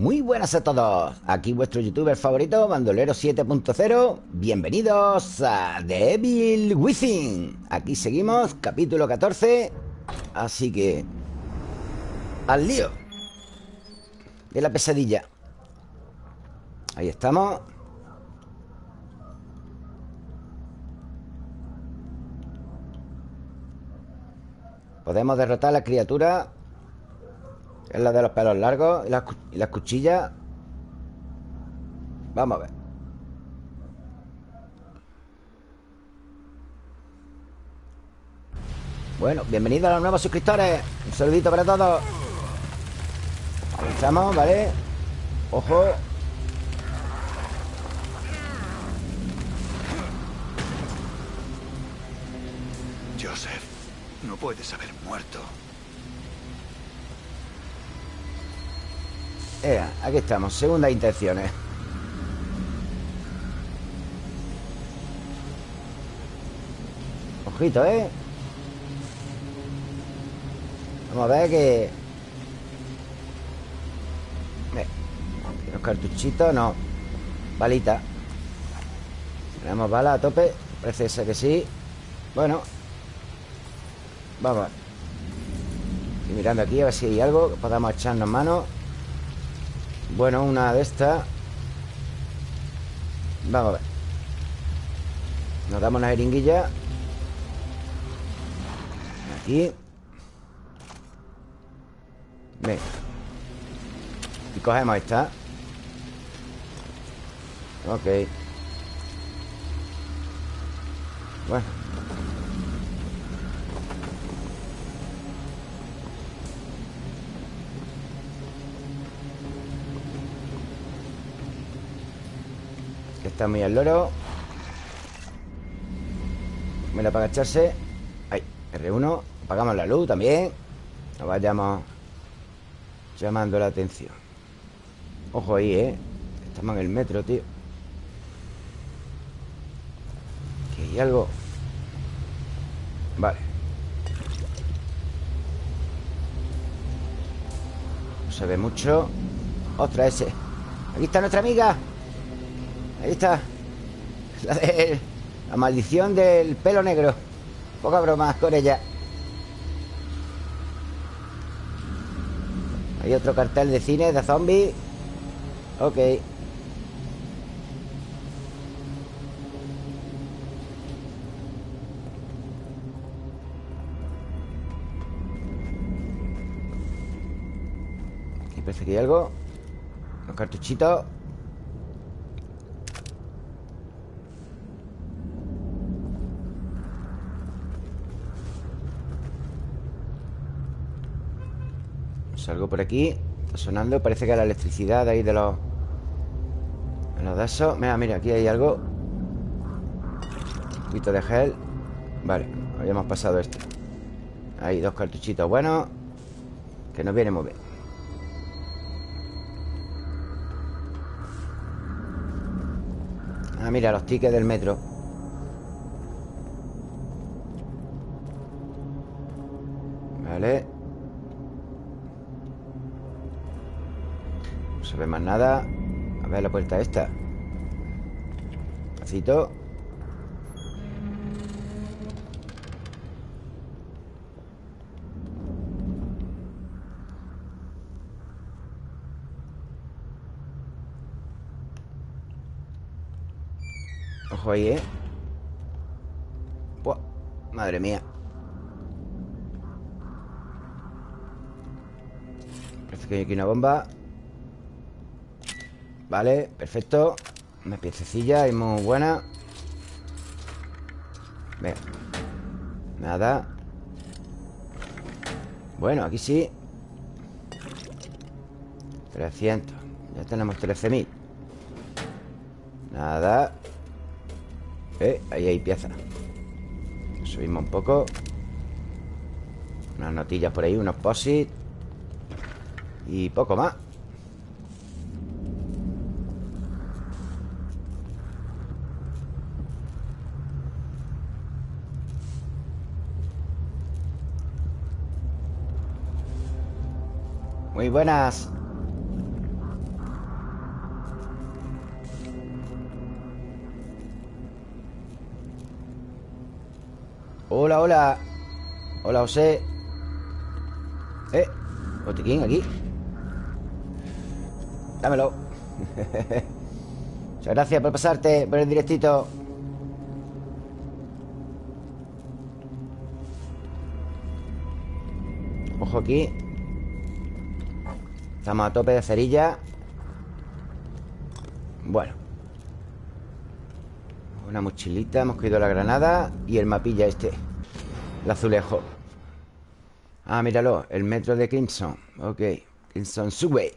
Muy buenas a todos, aquí vuestro youtuber favorito, Bandolero 7.0 Bienvenidos a Devil Within. Aquí seguimos, capítulo 14 Así que... Al lío De la pesadilla. Ahí estamos. Podemos derrotar a la criatura Es la de los pelos largos Y las, cuchillas Vamos a ver. Bueno, bienvenidos a los nuevos suscriptores. Un saludito para todos. Avanzamos, ¿vale? Ojo. No puedes haber muerto. Ea, aquí estamos, segundas intenciones. Ojito, ¿eh? Vamos a ver que... Los cartuchitos, no. Balita. Tenemos bala a tope Parece ser que sí. Bueno, Vamos Estoy mirando aquí a ver si hay algo que podamos echarnos mano Bueno, una de estas. Vamos a ver. Nos damos una jeringuilla. Aquí. Venga. Y cogemos esta. Ok. Bueno Está muy al loro. Mira para agacharse. Ahí, R1 Apagamos la luz también. No vayamos Llamando la atención. Ojo ahí, eh. Estamos en el metro, tío. Aquí hay algo. Vale. No se ve mucho. Otra ese Aquí está nuestra amiga Ahí está. La, maldición del pelo negro. Poca broma con ella Hay otro cartel de cine de zombies. Ok. Aquí parece que hay algo. Los cartuchitos Salgo por aquí Está sonando Parece que la electricidad ahí de los... De los de esos Mira, mira, aquí hay algo. Un poquito de gel. Vale, habíamos pasado esto. Hay dos cartuchitos buenos Que nos viene muy bien. Ah, mira, los tickets del metro nada. A ver la puerta esta. Ojo ahí, ¿eh? Madre mía. Parece que hay aquí una bomba Vale, perfecto. Una piececilla y muy buena. Venga. Nada. Bueno, aquí sí. 300 Ya tenemos 13.000 Nada. Eh, ahí hay pieza. Subimos un poco. Unas notillas por ahí, unos posits Y poco más Muy buenas. Hola, hola. Hola, José. Eh, botiquín aquí. Dámelo. Muchas gracias por pasarte por el directito. Ojo aquí. Estamos a tope de cerilla. Bueno. Una mochilita Hemos cogido la granada Y el mapilla este El azulejo. Ah, míralo El metro de Crimson Ok Crimson Subway.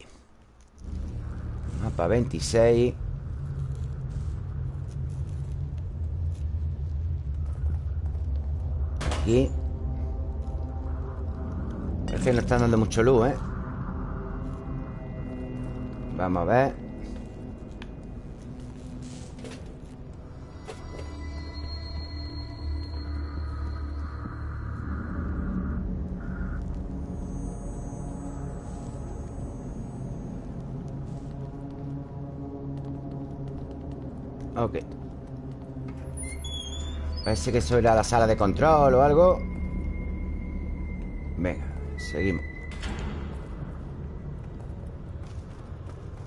Mapa 26 Aquí. Parece que no están dando mucho luz, ¿eh? Vamos a ver. Ok. Parece que eso era la sala de control o algo. Venga, seguimos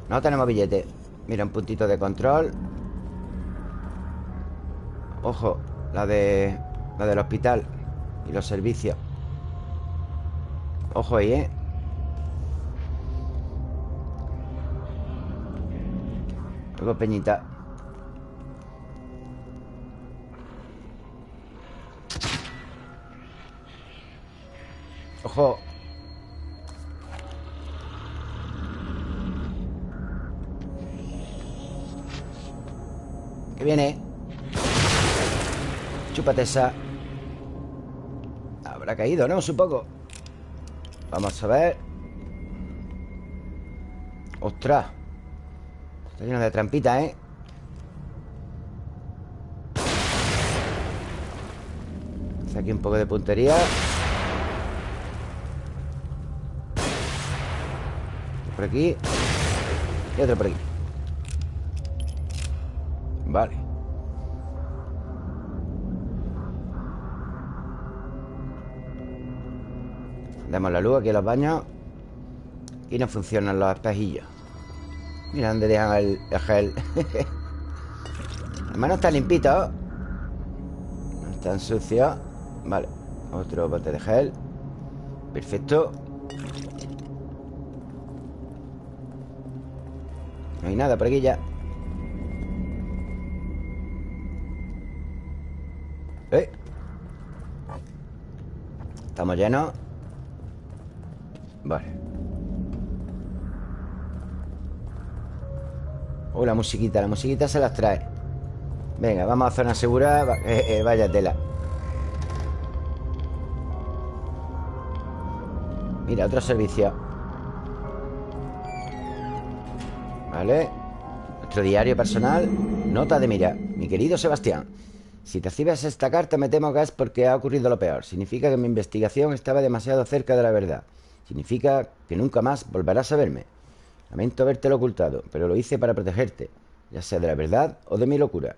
No tenemos billete. Mira, un puntito de control. Ojo La de... La del hospital Y los servicios. Ojo ahí, ¿eh? Luego Peñita. Ojo viene. Chúpate esa. Habrá caído, ¿no? Supongo. Vamos a ver. ¡Ostras! Está lleno de trampitas, ¿eh? Hace aquí un poco de puntería. Por aquí. Y otro por aquí Damos la luz aquí en los baños Y no funcionan los espejillos. Mira dónde dejan el, el gel. Además no está limpito No están sucios Vale, otro bote de gel. Perfecto. No hay nada por aquí ya. ¿Eh? Estamos llenos Vale. Oh, la musiquita La musiquita se las trae. Venga, vamos a zona segura eh, eh, Vaya tela. Mira, otro servicio. Vale. Nuestro diario personal. Nota de mira. Mi querido Sebastián Si te recibes esta carta me temo que es porque ha ocurrido lo peor. Significa que mi investigación estaba demasiado cerca de la verdad Significa que nunca más volverás a verme. Lamento habértelo ocultado Pero lo hice para protegerte Ya sea de la verdad o de mi locura.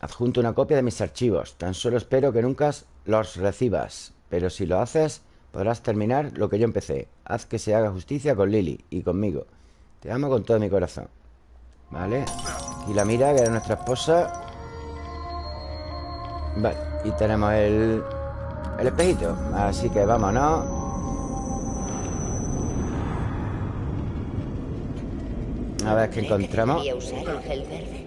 Adjunto una copia de mis archivos. Tan solo espero que nunca los recibas Pero si lo haces Podrás terminar lo que yo empecé. Haz que se haga justicia con Lily y conmigo. Te amo con todo mi corazón. Vale. Y la mira, que era nuestra esposa. Vale Y tenemos el... El espejito. Así que vámonos A ver qué encontramos.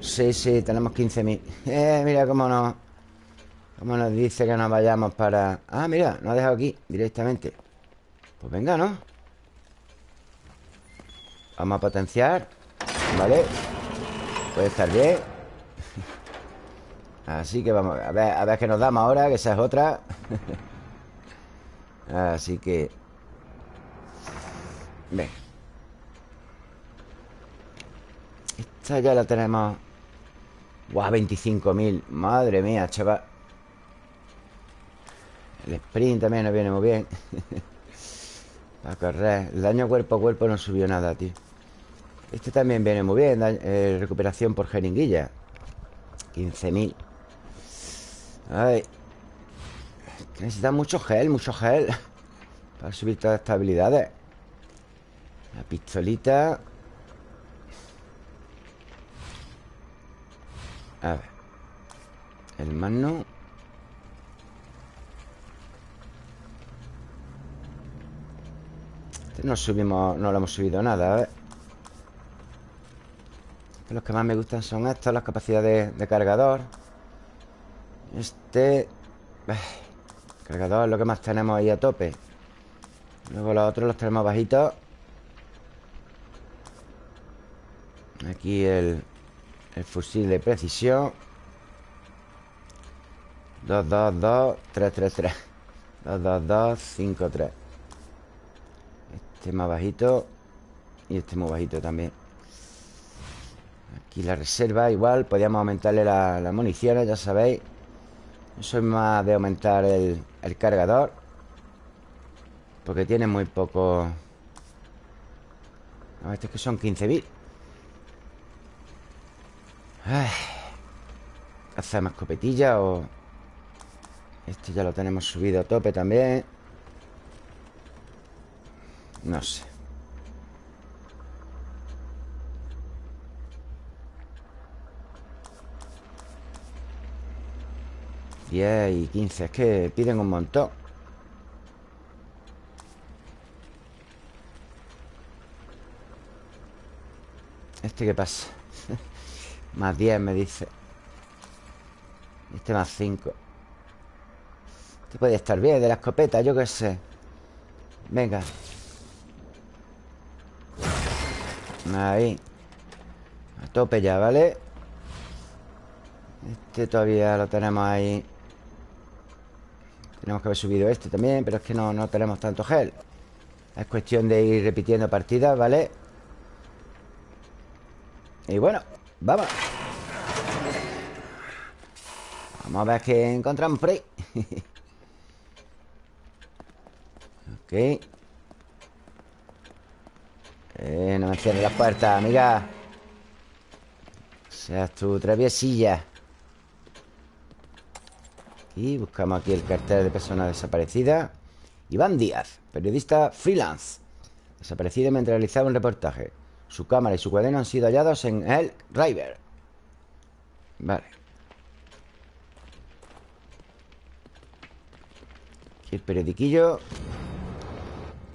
Sí, sí, tenemos 15.000 Eh, mira cómo nos Cómo nos dice que nos vayamos para... Ah, mira, nos ha dejado aquí directamente. Pues venga, ¿no? Vamos a potenciar. Vale. Puede estar bien Así que vamos a ver, a ver qué nos damos ahora Que esa es otra. Así que Ven. Esta ya la tenemos. Guau, 25.000 Madre mía, chaval. El sprint también nos viene muy bien. Para correr. El daño cuerpo a cuerpo no subió nada, tío. Este también viene muy bien eh, Recuperación por jeringuilla. 15.000 Ay que necesita mucho gel, mucho gel Para subir todas estas habilidades. La pistolita. A ver. El mano. Este no subimos No lo hemos subido nada, a ver Los que más me gustan son estos Las capacidades de cargador Este Cargador es lo que más tenemos ahí a tope. Luego los otros los tenemos bajitos. Aquí el, el fusil de precisión. 2, 2, 2, 3, 3, 3 2, 2, 2, 5, 3 Este más bajito Y este muy bajito también. Aquí la reserva igual Podríamos aumentarle las la municiones, ya sabéis soy más de aumentar el, cargador Porque tiene muy poco. No, este es que son 15.000 ¿Hacemos escopetilla o...? Este ya lo tenemos subido a tope también. No sé 10 y 15 Es que piden un montón. ¿Este qué pasa? más 10 me dice. Este más 5 Este puede estar bien De la escopeta, yo qué sé. Venga. Ahí. A tope ya, ¿vale? Este todavía lo tenemos ahí tenemos que haber subido este también Pero es que no, no tenemos tanto gel. Es cuestión de ir repitiendo partidas, ¿vale? Y bueno, vamos. Vamos a ver qué encontramos por ahí. Ok. Eh, No me cierres la puerta, amiga. Seas tu traviesilla y buscamos aquí el cartel de persona desaparecida Iván Díaz, periodista freelance Desaparecido mientras realizaba un reportaje. Su cámara y su cuaderno han sido hallados en el River. Vale. Aquí el periodiquillo.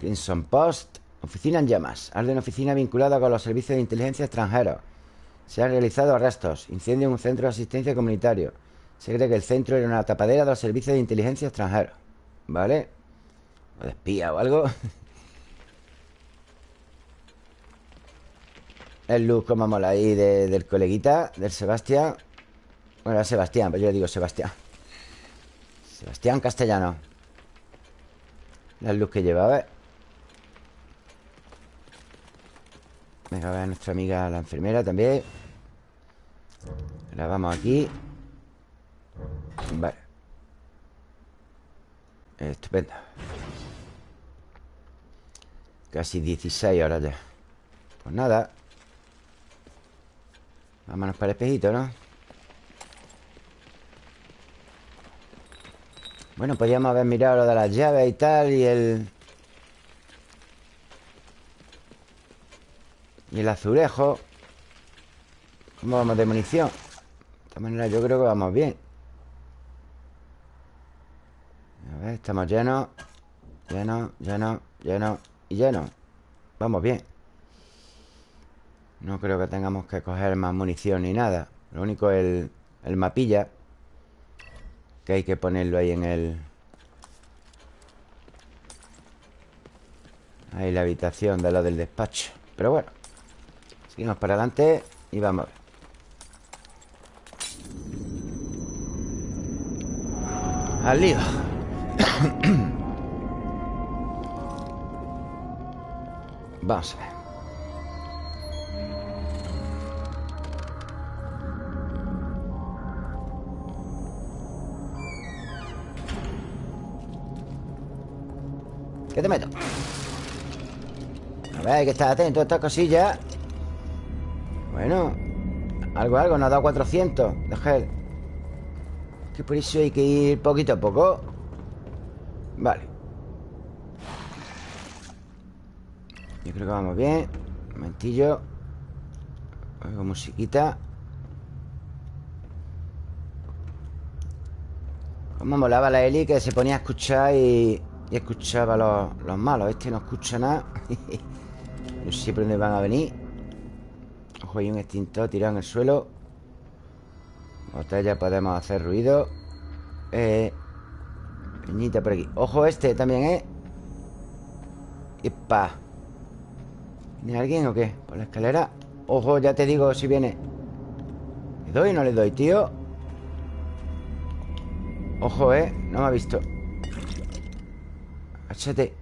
Crimson Post. Oficina en llamas. Arde una oficina vinculada con los servicios de inteligencia extranjeros Se han realizado arrestos. Incendio en un centro de asistencia comunitario se cree que el centro era una tapadera de los servicios de inteligencia extranjeros ¿Vale? O de espía o algo. El look como mola ahí del coleguita Del Sebastián. Bueno, Sebastián, pero yo digo Sebastián. Sebastián Castellano. El look que lleva, a ver Venga, a ver a nuestra amiga la enfermera también. La vamos aquí Vale. Estupendo. Casi 16 horas ya. Pues nada. Vámonos para el espejito, ¿no? Bueno, podríamos haber mirado lo de las llaves y tal Y el... Y el azulejo ¿Cómo vamos de munición? De esta manera yo creo que vamos bien A ver, estamos llenos Llenos, llenos, llenos y llenos Vamos bien. No creo que tengamos que coger más munición ni nada. Lo único es el, el mapilla Que hay que ponerlo ahí en el... Ahí la habitación de lo del despacho. Pero bueno Seguimos para adelante y vamos a ver. Al lío Vamos a ver. ¿Qué te meto? A ver, hay que estar atento a estas cosillas. Bueno Algo, algo, nos ha dado 400 de Que por eso hay que ir poquito a poco Vale. Yo creo que vamos bien. Un momentillo. Oigo musiquita. Como molaba la Eli que se ponía a escuchar y, y escuchaba los, los malos. Este no escucha nada. No sé por dónde van a venir. Ojo, hay un extintor tirado en el suelo. Botella podemos hacer ruido. Eh Peñita por aquí Ojo este también, ¿eh? ¡Epa! ¿Viene alguien o qué? ¿Por la escalera? Ojo, ya te digo si viene ¿Le doy o no le doy, tío? Ojo, ¿eh? No me ha visto Háchate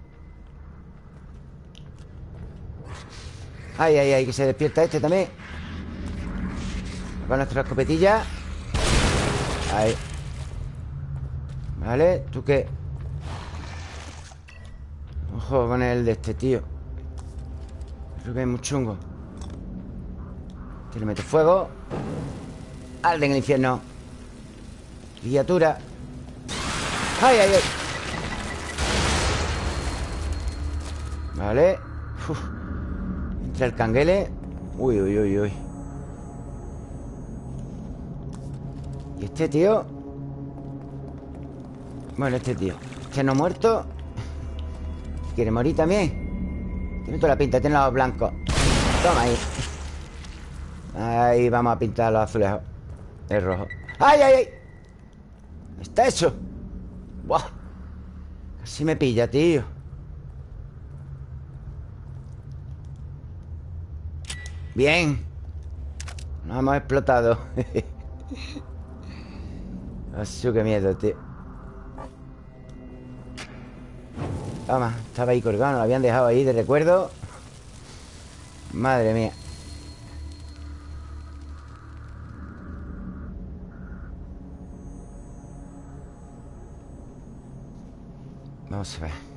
Ay, ay, ay, que se despierta este también Con nuestra escopetilla Ahí Vale, ¿tú qué? Ojo con el de este tío Creo que es muy chungo Te le mete fuego Alde en el infierno Criatura ¡Ay, ay, ay! Vale. Entra el canguele Uy, uy, uy, uy ¿Y este tío? Bueno, este tío Este no muerto ¿Quiere morir también? Tiene toda la pinta, tiene los blancos. Toma ahí. Ahí vamos a pintar los azulejos El rojo. ¡Ay, ay, ay! Está hecho Buah. Casi me pilla, tío. Bien. Nos hemos explotado. Así que miedo, tío Toma, estaba ahí colgado Lo habían dejado ahí de recuerdo. Madre mía. Vamos a ver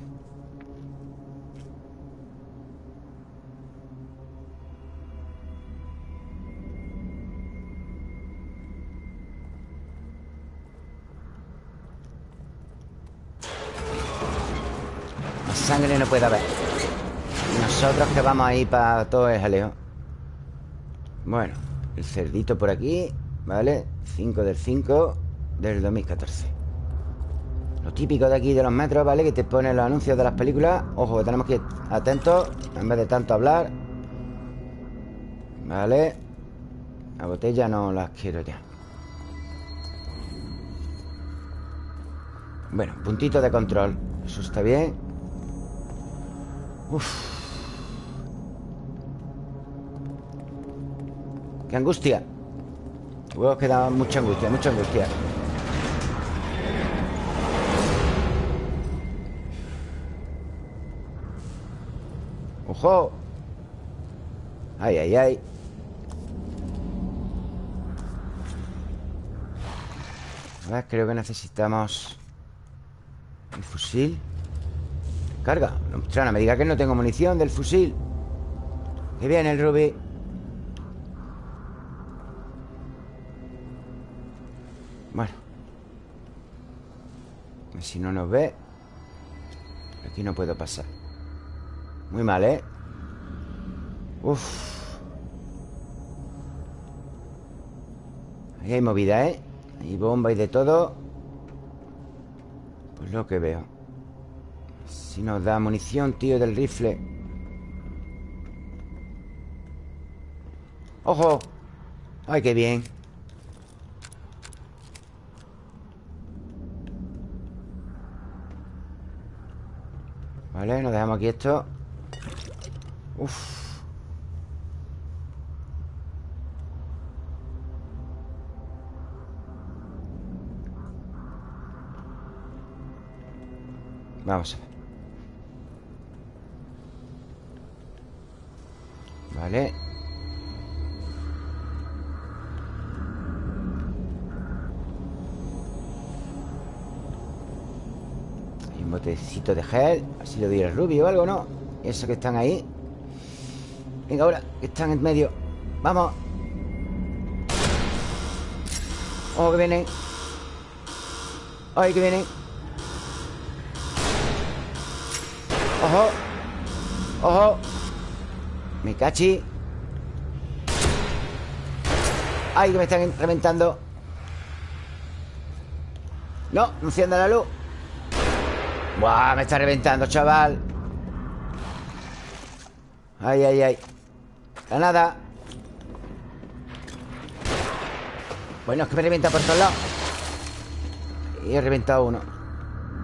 vamos ahí para todo el jaleo Bueno El cerdito por aquí ¿Vale? 5 del 5 Del 2014 Lo típico de aquí de los metros, ¿vale? Que te ponen los anuncios de las películas. Ojo, que tenemos que ir atentos En vez de tanto hablar Vale La botella no las quiero ya. Bueno, puntito de control. Eso está bien Uf Qué angustia. Luego queda mucha angustia, mucha angustia. ¡Ojo! ¡Ay, ay, ay! A ver, creo que necesitamos El fusil. Carga. No me diga que no tengo munición del fusil. Que viene el Ruby si no nos ve Aquí no puedo pasar Muy mal, ¿eh? Uf Ahí hay movida, ¿eh? Hay bomba y de todo Pues lo que veo Si nos da munición, tío, del rifle ¡Ojo! ¡Ay, qué bien! Vale, nos dejamos aquí esto. Uf. Vamos Vale botecito de gel Así le doy el rubio o algo, ¿no? Eso que están ahí Venga, ahora, que están en medio Vamos Ojo que vienen ¡Ay, que vienen! ¡Ojo! ¡Ojo! Me cachi ¡Ay, que me están reventando! No, no encienda la luz ¡Buah! Me está reventando, chaval ¡Ay, ay, ay! ¡Granada! Bueno, es que me revienta por todos lados Y he reventado uno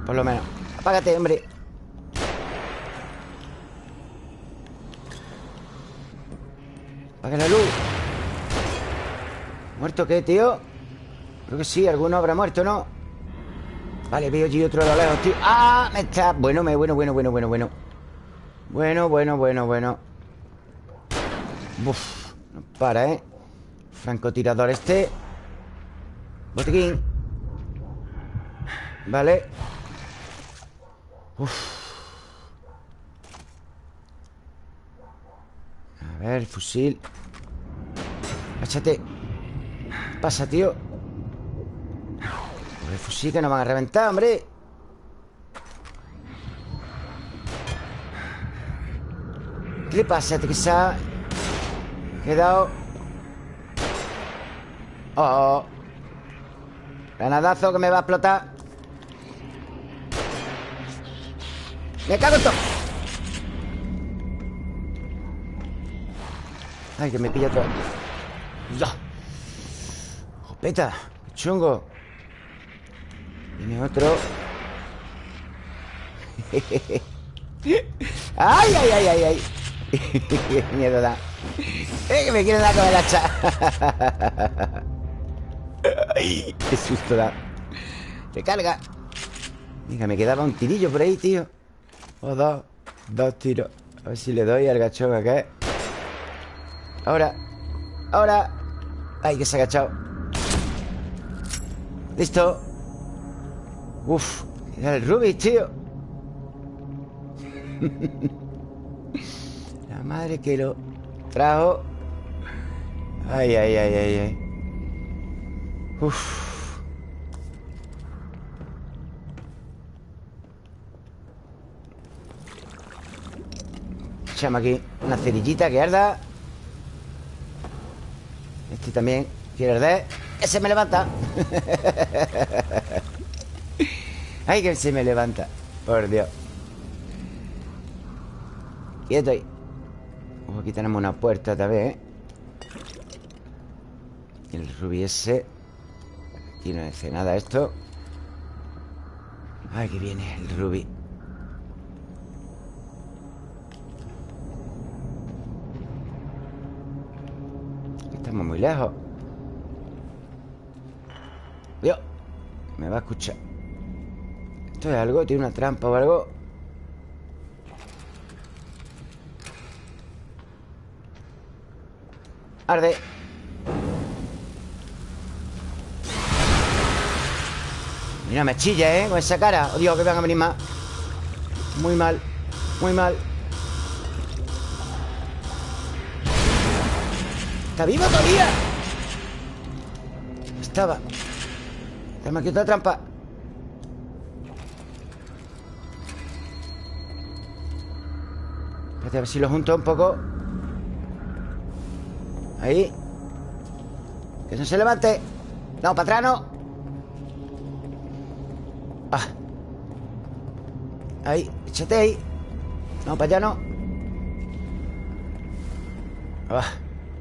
Por lo menos Apágate, hombre Apaga la luz ¿Muerto qué, tío? Creo que sí, alguno habrá muerto, ¿no? Vale, veo allí otro de lo lejos, tío. ¡Ah! Me está... Bueno, bueno, bueno, bueno, bueno, bueno. Bueno, bueno, bueno, bueno. Uf, no para, ¿eh? Francotirador este. Botequín Vale. Uf. A ver, fusil. Échate Pasa, tío El fusil que nos van a reventar, hombre ¿Qué le pasa? ¿Te que se quedado? Oh, Granadazo que me va a explotar Me cago en todo Ay, que me pilla todo ¡Ya! ¡Jopeta! ¡Chungo! Viene otro ¡Ay, ay, ay, ay! ay! ¡Qué miedo da! ¡Eh, que me quieren dar con el hacha! Qué susto da Recarga Venga, me quedaba un tirillo por ahí, tío O dos Dos tiros A ver si le doy al gachón acá Ahora Ahora Ay, que se ha agachado Listo Uf Era el Rubik, tío. La madre que lo trajo. Ay, ay, ay, ay, ay. Uf. Echamos aquí una cerillita que arda. Este también quiere arder. ¡Ese me levanta! ¡Ay, que se me levanta! Por Dios. Quieto ahí. Aquí tenemos una puerta también ¿eh? El rubí ese. Aquí no hace nada esto. Ay, que viene el rubí. Estamos muy lejos. Dios Me va a escuchar ¿Esto es algo? ¿Tiene una trampa o algo? Arde Mira, me chilla, ¿eh? Con esa cara Oh, Dios, que van a venir más Muy mal Muy mal ¿Está vivo todavía? Estaba Tenemos aquí otra trampa Espérate a ver si lo junto un poco. Ahí. Que no se levante. No, para atrás no. Ah. Ahí, échate ahí. No, para allá no. Ah.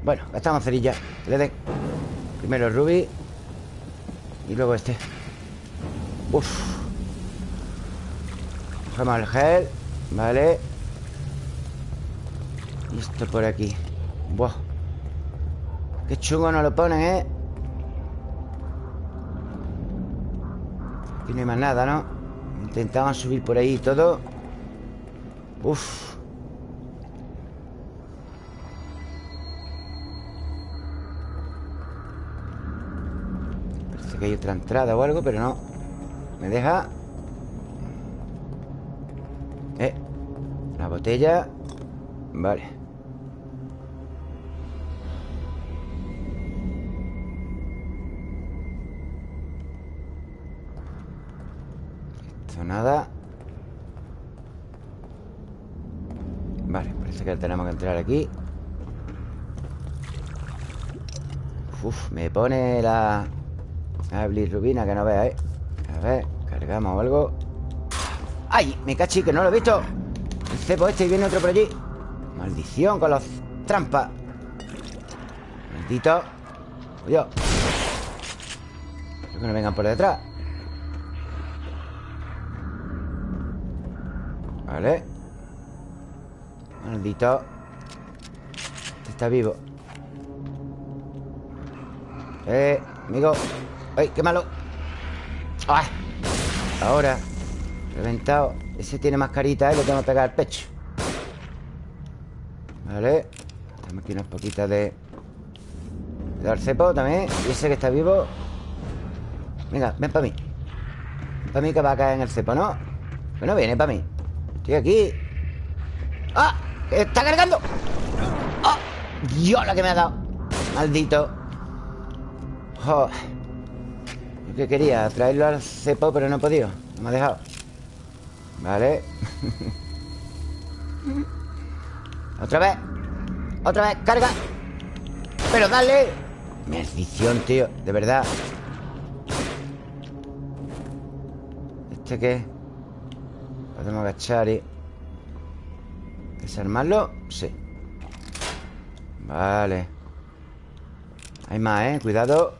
Bueno, gastamos cerilla. Le den Primero el rubí. Y luego este. Uf. Cogemos el gel. Vale esto por aquí. Buah. Qué chungo nos lo ponen, ¿eh? Aquí no hay más nada, ¿no? Intentaban subir por ahí y todo. Uf. Parece que hay otra entrada o algo, pero no. Me deja Eh. La botella. Vale Que tenemos que entrar aquí. Uf, me pone la... La rubina que no vea, ¿eh? A ver, cargamos algo. ¡Ay! Me cachi, que no lo he visto. El cepo este y viene otro por allí. Maldición con los trampas. Maldito. Oye Creo que no vengan por detrás. Vale Maldito este Está vivo Eh, amigo ¡Ay, qué malo! ¡Ay! Ahora Reventado Ese tiene mascarita, ¿eh? Le tengo que pegar al pecho Vale Tenemos aquí unas poquitas de... De dar cepo también Y ese que está vivo Venga, ven para mí Ven para mí que va a caer en el cepo, ¿no? Bueno, viene para mí Estoy aquí ¡Ah! ¡Está cargando! ¡Ah! ¡Dios, la que me ha dado! Maldito oh. Yo que quería traerlo al cepo Pero no he podido No me ha dejado Vale Otra vez Otra vez, carga Pero dale Maldición, tío, de verdad ¿Este qué? Podemos agachar y... ¿Desarmarlo? Sí Vale Hay más, ¿eh? Cuidado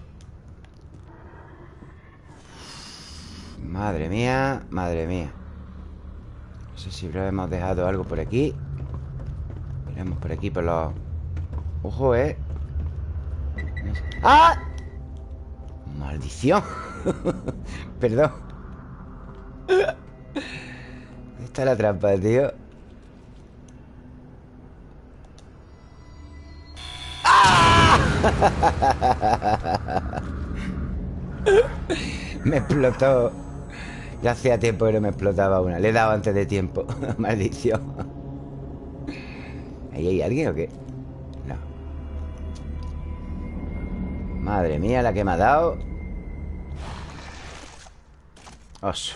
Madre mía Madre mía No sé si hemos dejado algo por aquí Miremos por aquí por los... Ojo, ¿eh? ¡Ah! ¡Maldición! Perdón ¿Dónde está la trampa, tío? me explotó. Ya hacía tiempo que no me explotaba una. Le he dado antes de tiempo. Maldición. ¿Ahí hay alguien o qué? No. Madre mía, la que me ha dado. Oso.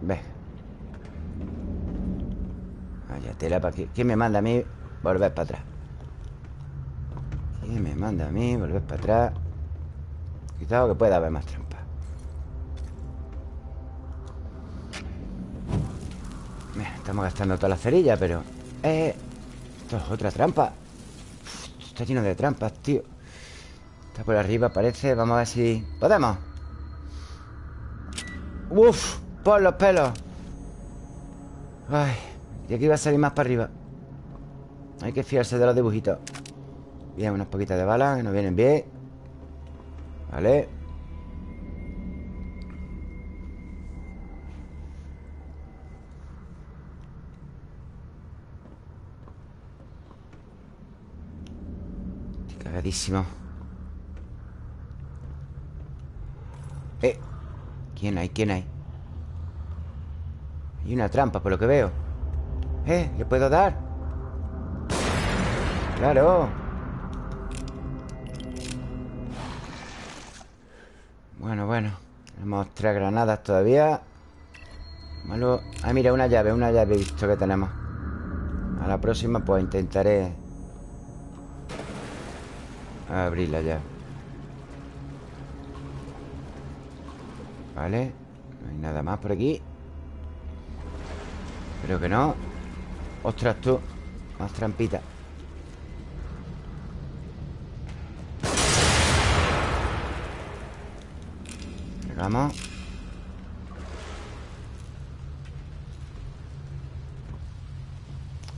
Ve. Vaya tela para aquí. ¿Quién me manda a mí volver para atrás? ¿Quién me manda a mí volver para atrás? Cuidado que pueda haber más trampas Estamos gastando toda la cerilla, pero... Eh, esto es otra trampa. Está lleno de trampas, tío. Está por arriba, parece. Vamos a ver si... ¿Podemos? Uf, por los pelos. Ay, y aquí va a salir más para arriba. Hay que fiarse de los dibujitos Bien, unas poquitas de balas que nos vienen bien Vale Estoy cagadísimo Eh ¿Quién hay? ¿Quién hay? Hay una trampa por lo que veo ¿Eh? ¿Le puedo dar? ¡Claro! Bueno, bueno Tenemos tres granadas todavía. Malo. Ah, mira, una llave, una llave visto que tenemos. A la próxima pues intentaré Abrirla ya Vale No hay nada más por aquí. Creo que no. Ostras tú Más trampita Vamos.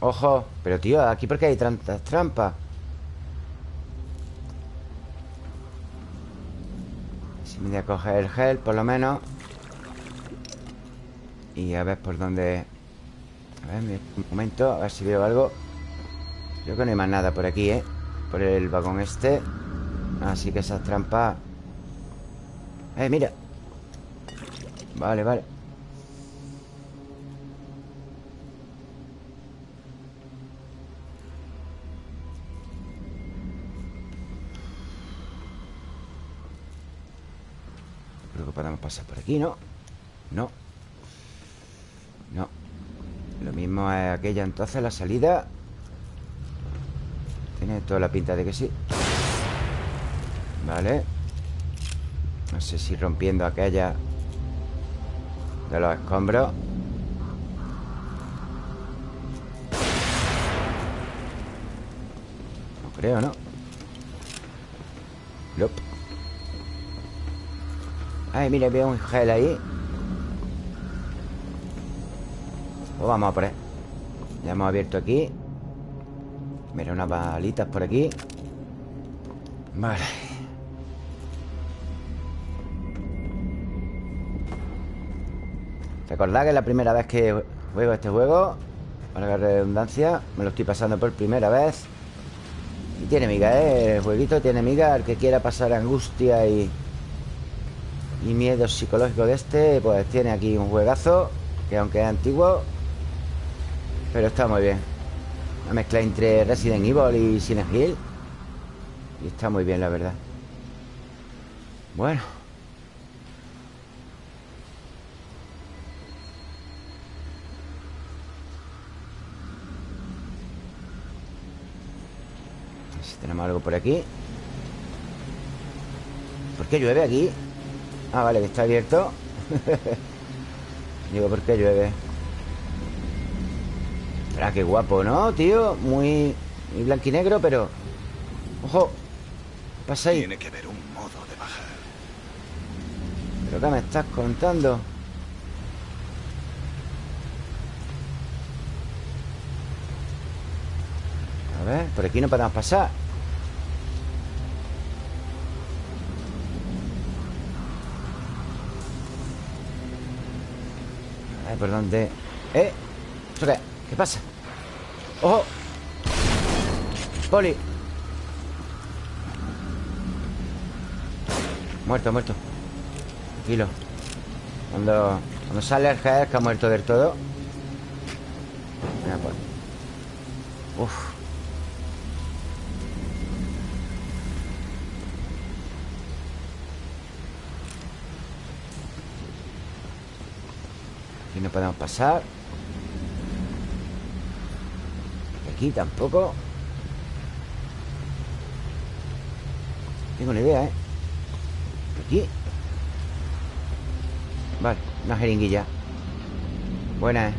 Ojo Pero tío, aquí porque hay tantas trampas. Me voy a coger el gel, por lo menos. Y a ver por dónde... A ver, un momento A ver si veo algo. Creo que no hay más nada por aquí, ¿eh? Por el vagón este. Así que esas trampas... ¡Eh, mira! Vale, vale. Podemos pasar por aquí, ¿no? No. No. Lo mismo es aquella entonces, la salida. Tiene toda la pinta de que sí. Vale. No sé si rompiendo aquella De los escombros No creo, ¿no? Nope. Ay, mira, veo un gel ahí. Pues vamos a él Ya hemos abierto aquí. Mira, unas balitas por aquí. Vale Recordad que la primera vez que juego este juego Para la redundancia Me lo estoy pasando por primera vez. Y tiene miga, ¿eh? El jueguito tiene miga El que quiera pasar angustia y y miedo psicológico de este Pues tiene aquí un juegazo Que aunque es antiguo Pero está muy bien. Una mezcla entre Resident Evil y Silent Hill. Y está muy bien, la verdad. Bueno A ver si tenemos algo por aquí ¿Por qué llueve aquí? Ah, vale, que está abierto Digo, ¿por qué llueve? Ah, qué guapo, ¿no, tío? Muy, muy blanquinegro, pero... ¡Ojo! ¿Qué pasa ahí? Tiene que haber un modo de bajar. ¿Pero qué me estás contando? A ver, por aquí no podemos pasar ¿por dónde? ¿Eh? qué? ¿Qué pasa? ¡Ojo! ¡Poli! Muerto, muerto Tranquilo Cuando, cuando sale el jefe que ha muerto del todo Mira, pues Uf Aquí no podemos pasar. Aquí tampoco. Tengo una idea, ¿eh? Aquí. Vale, una jeringuilla. Buena, ¿eh?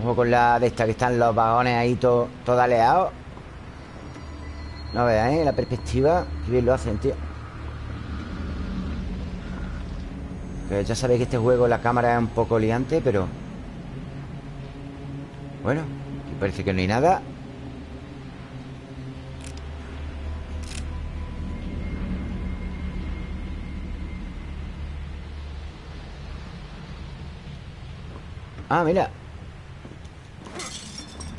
Ojo con la de esta que están los vagones ahí todo, todo aleados. No veas, ¿eh? La perspectiva. Que bien lo hacen, tío Que ya sabéis que este juego la cámara es un poco liante, pero... Bueno, aquí parece que no hay nada. Ah, mira.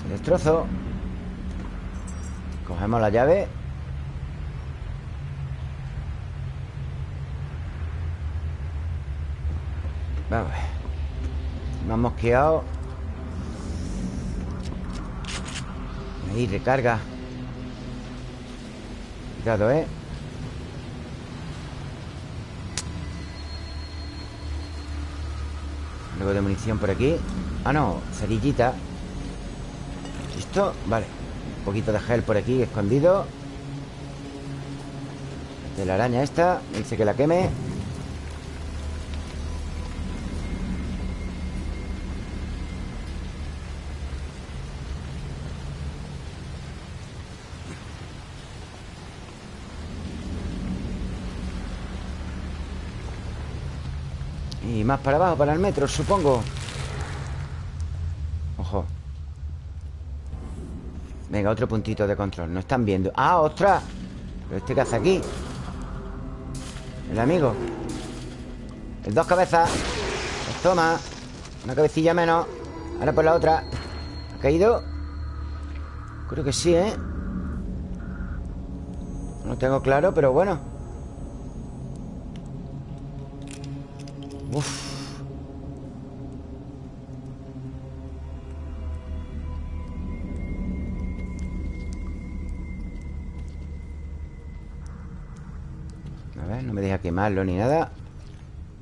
Destrozo. Cogemos la llave Vamos. Me han mosqueado Ahí, recarga. Cuidado, ¿eh? Luego de munición por aquí. Ah, no, cerillita. ¿Listo? Vale. Un poquito de gel por aquí escondido. De la araña esta. Dice que la queme más para abajo, para el metro, supongo. Ojo. Venga, otro puntito de control. No están viendo. ¡Ah, ostras! ¿Pero este qué hace aquí? El amigo. El dos cabezas. Pues toma. Una cabecilla menos. Ahora por la otra. ¿Ha caído? Creo que sí, ¿eh? No tengo claro, pero bueno animarlo ni nada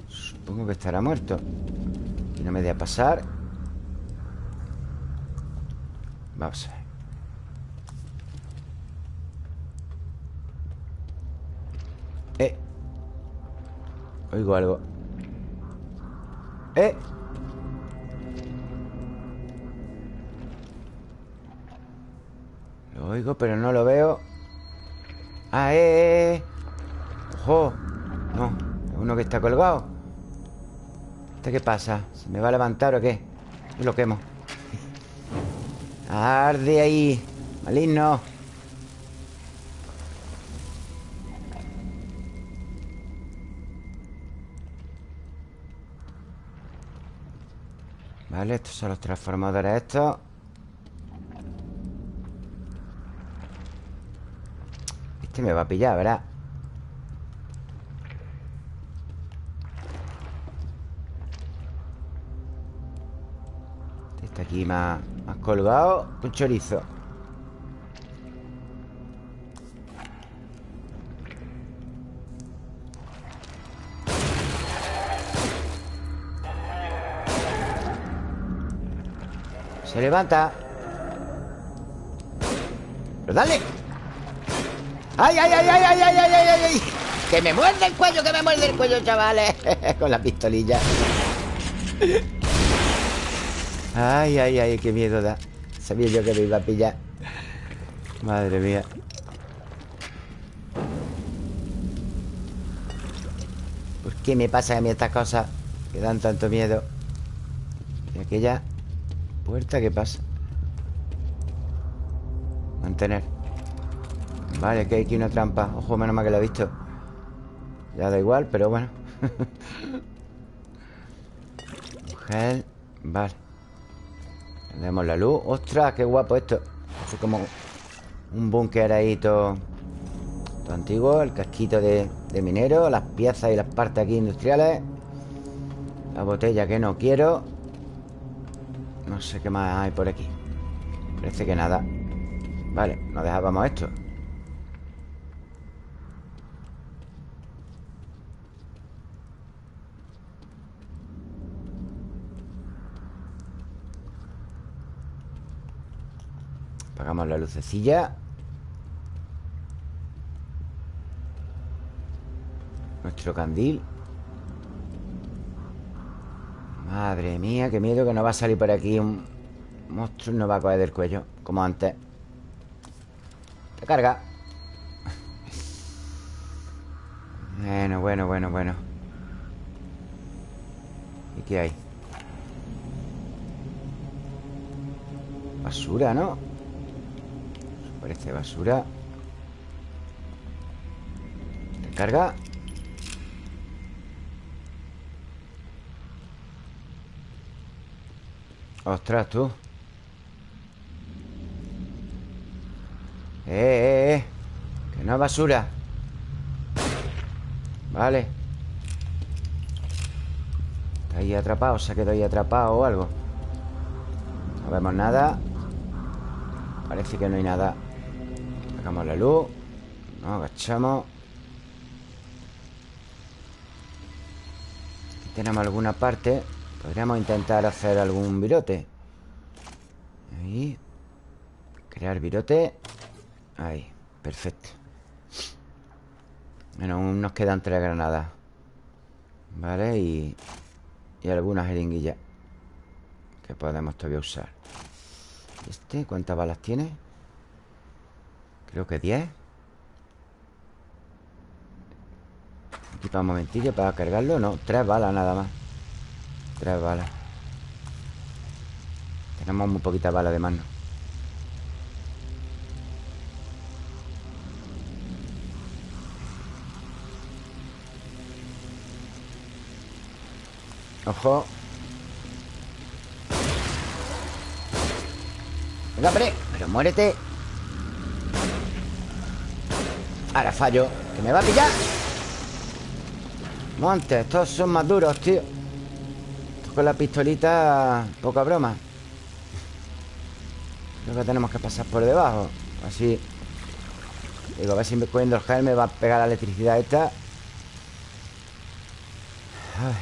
Supongo que estará muerto. Y no me deja pasar. Vamos a ver. Eh. Oigo algo. Eh. Lo oigo pero no lo veo. Ah, eh, eh, eh. ¡Ojo! No, uno que está colgado ¿Este qué pasa? ¿Se me va a levantar o qué? Yo lo quemo Arde ahí Maligno Vale, estos son los transformadores estos Este me va a pillar, ¿verdad? Aquí más, colgado Un chorizo Se levanta Pero dale ¡Ay, ay, ay, ay, ay, ay, ay, ay, ay! ¡Que me muerde el cuello, que me muerde el cuello, chavales! Con la pistolilla. Ay, ay, ay, qué miedo da. Sabía yo que me iba a pillar. Madre mía. ¿Por qué me pasa a mí estas cosas que dan tanto miedo? ¿Y aquella puerta qué pasa? Mantener. Vale, que hay aquí una trampa Ojo, menos mal que la he visto Ya da igual, pero bueno Gel Vale Tenemos la luz. ¡Ostras, qué guapo esto! Es como un búnker ahí todo, todo antiguo. El casquito de, de minero Las piezas y las partes aquí industriales. La botella que no quiero. No sé qué más hay por aquí. Parece que nada. Vale, nos dejábamos esto Apagamos la lucecilla. Nuestro candil. Madre mía, qué miedo que no va a salir por aquí un monstruo y nos va a coger del cuello Como antes. Te carga. Bueno, bueno, bueno, bueno. ¿Y qué hay? Basura, ¿no? Parece basura. Carga. Ostras, tú. Eh, eh, eh. Que no es basura. Vale. Está ahí atrapado Se ha quedado ahí atrapado o algo. No vemos nada. Parece que no hay nada Sacamos la luz Nos agachamos. Aquí tenemos alguna parte Podríamos intentar hacer algún virote. Ahí. Crear virote. Ahí, perfecto. Bueno, aún nos quedan tres granadas. Vale, y Y algunas jeringuillas Que podemos todavía usar. ¿Este? ¿Cuántas balas tiene? Creo que 10 Aquí para un momentillo Para cargarlo, no, tres balas nada más. Tres balas. Tenemos muy poquita bala de mano. Ojo. Venga, hombre Pero muérete Ahora fallo Que me va a pillar. Montes, estos son más duros, tío. Con la pistolita Poca broma. Creo que tenemos que pasar por debajo Así. Digo, a ver si me cogiendo el gel Me va a pegar la electricidad esta. Ay.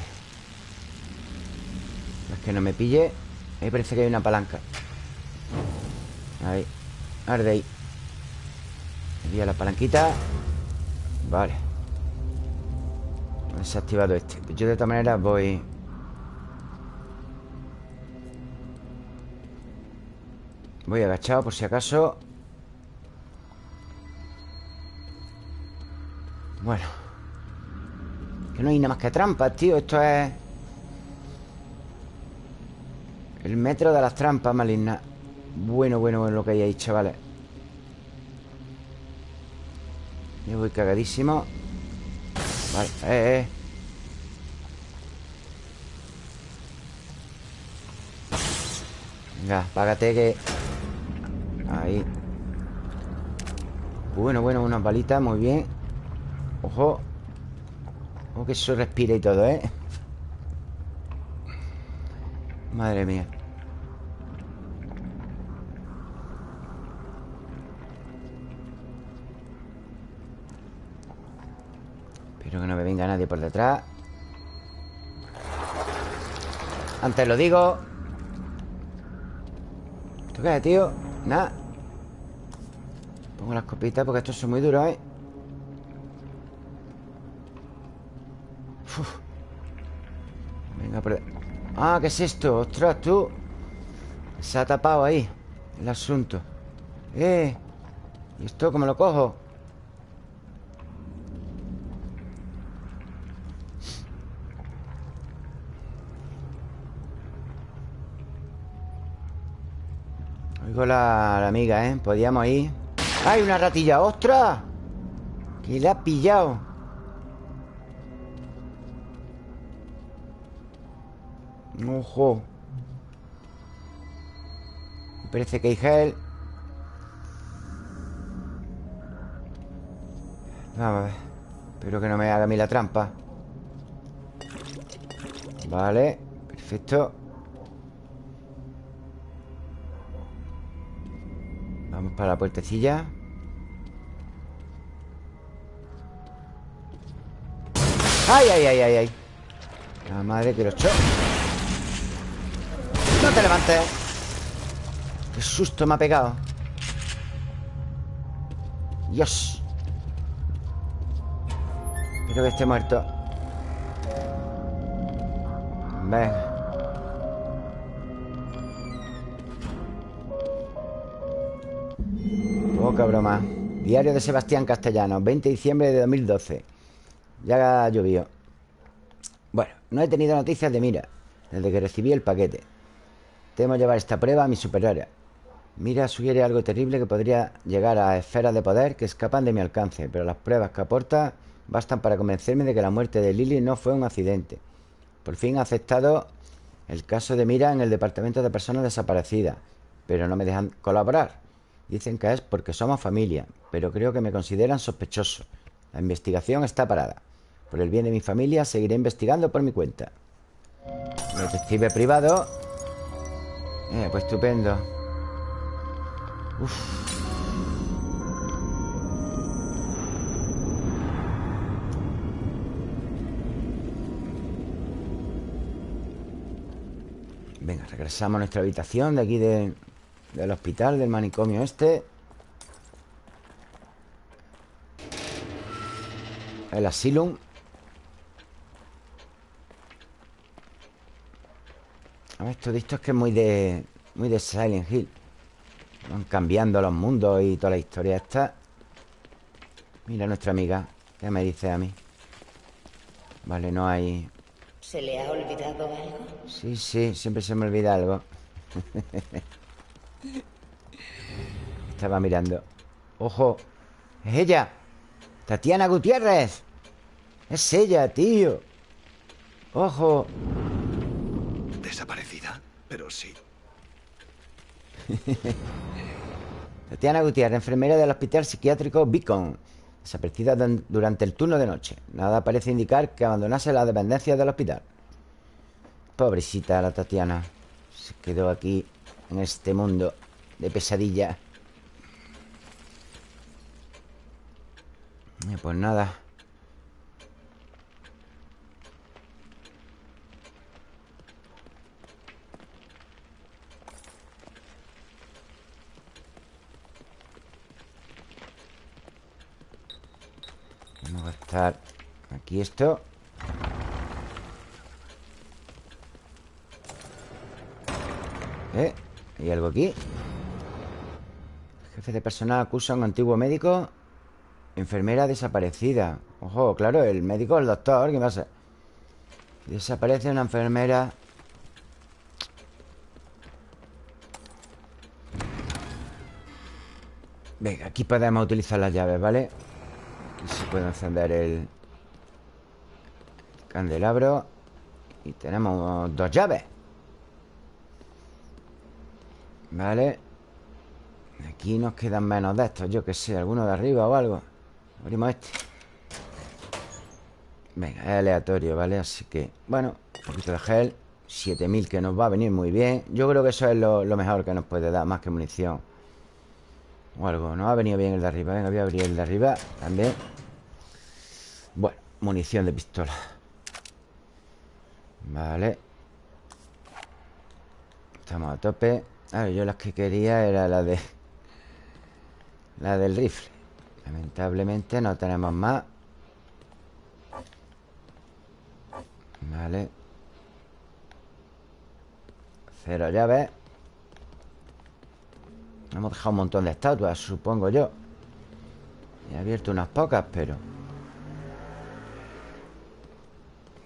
Es que no me pille. Ahí parece que hay una palanca. Ahí. Arde ahí Envía la palanquita. Vale. Desactivado este. Yo de esta manera voy. Voy agachado por si acaso. Bueno. Que no hay nada más que trampas, tío. Esto es El metro de las trampas malignas. Bueno, bueno, bueno lo que hay ahí, chavales Yo voy cagadísimo. Vale, eh, eh. Venga, págate que Ahí. Bueno, bueno, unas balitas, muy bien. Ojo. Ojo que eso respira y todo, ¿eh? Madre mía Espero que no me venga nadie por detrás Antes lo digo ¿Esto qué tío? Nada Pongo las copitas porque estos son muy duros, ¿eh? Venga, por... Ah, ¿qué es esto? Ostras, tú Se ha tapado ahí El asunto Eh ¿Y esto cómo lo cojo? Oigo la, la amiga, ¿eh? Podíamos ir ¡Ay, una ratilla! ¡Ostras! Que le ha pillado Ojo Me parece que hay gel Vamos a ver Espero que no me haga a mí la trampa Vale Perfecto Para la puertecilla. ¡Ay, ay, ay, ay! ay! La madre que lo echó No te levantes. Qué susto me ha pegado. Dios. Espero que esté muerto. Venga Poca broma. Diario de Sebastián Castellano 20 de diciembre de 2012 Ya llovió Bueno, no he tenido noticias de Mira Desde que recibí el paquete. Temo llevar esta prueba a mi superiores Mira sugiere algo terrible que podría llegar a esferas de poder que escapan de mi alcance Pero las pruebas que aporta bastan para convencerme de que la muerte de Lily no fue un accidente. Por fin ha aceptado el caso de Mira en el Departamento de Personas Desaparecidas Pero no me dejan colaborar Dicen que es porque somos familia, pero creo que me consideran sospechoso. La investigación está parada. Por el bien de mi familia, seguiré investigando por mi cuenta. Detective privado. Eh, pues estupendo. Uf. Venga, regresamos a nuestra habitación de aquí de, del hospital, del manicomio este. El asylum. A ver, esto de esto es que es muy de Muy de Silent Hill. Van cambiando los mundos y toda la historia esta. Mira nuestra amiga ¿Qué me dice a mí? Vale, no hay... ¿Se le ha olvidado algo? Sí, sí, siempre se me olvida algo Estaba mirando ¡Ojo! ¡Es ella! ¡Tatiana Gutiérrez! ¡Es ella, tío! ¡Ojo! ¿Desaparecida? Pero sí. Tatiana Gutiérrez, enfermera del Hospital Psiquiátrico Beacon Desaparecida durante el turno de noche Nada parece indicar que abandonase la dependencia del hospital Pobrecita la Tatiana Se quedó aquí en este mundo de pesadilla. Eh, pues nada. Vamos a gastar aquí esto. ¿Eh? ¿Hay algo aquí? jefe de personal acusa a un antiguo médico Enfermera desaparecida Ojo, claro, el médico, el doctor ¿Qué pasa? Desaparece una enfermera Venga, aquí podemos utilizar las llaves, ¿vale? Aquí se puede encender el candelabro Y tenemos dos llaves Vale Aquí nos quedan menos de estos Yo que sé, alguno de arriba o algo. Abrimos este. Venga, es aleatorio, ¿vale? Así que, bueno, un poquito de gel. 7000 que nos va a venir muy bien. Yo creo que eso es lo, lo mejor que nos puede dar Más que munición. O algo, nos ha venido bien el de arriba. Venga, voy a abrir el de arriba también. Bueno, munición de pistola. Vale. Estamos a tope Claro, yo las que quería era la de... La del rifle. Lamentablemente no tenemos más. Vale. Cero llaves Hemos dejado un montón de estatuas, supongo yo. He abierto unas pocas, pero...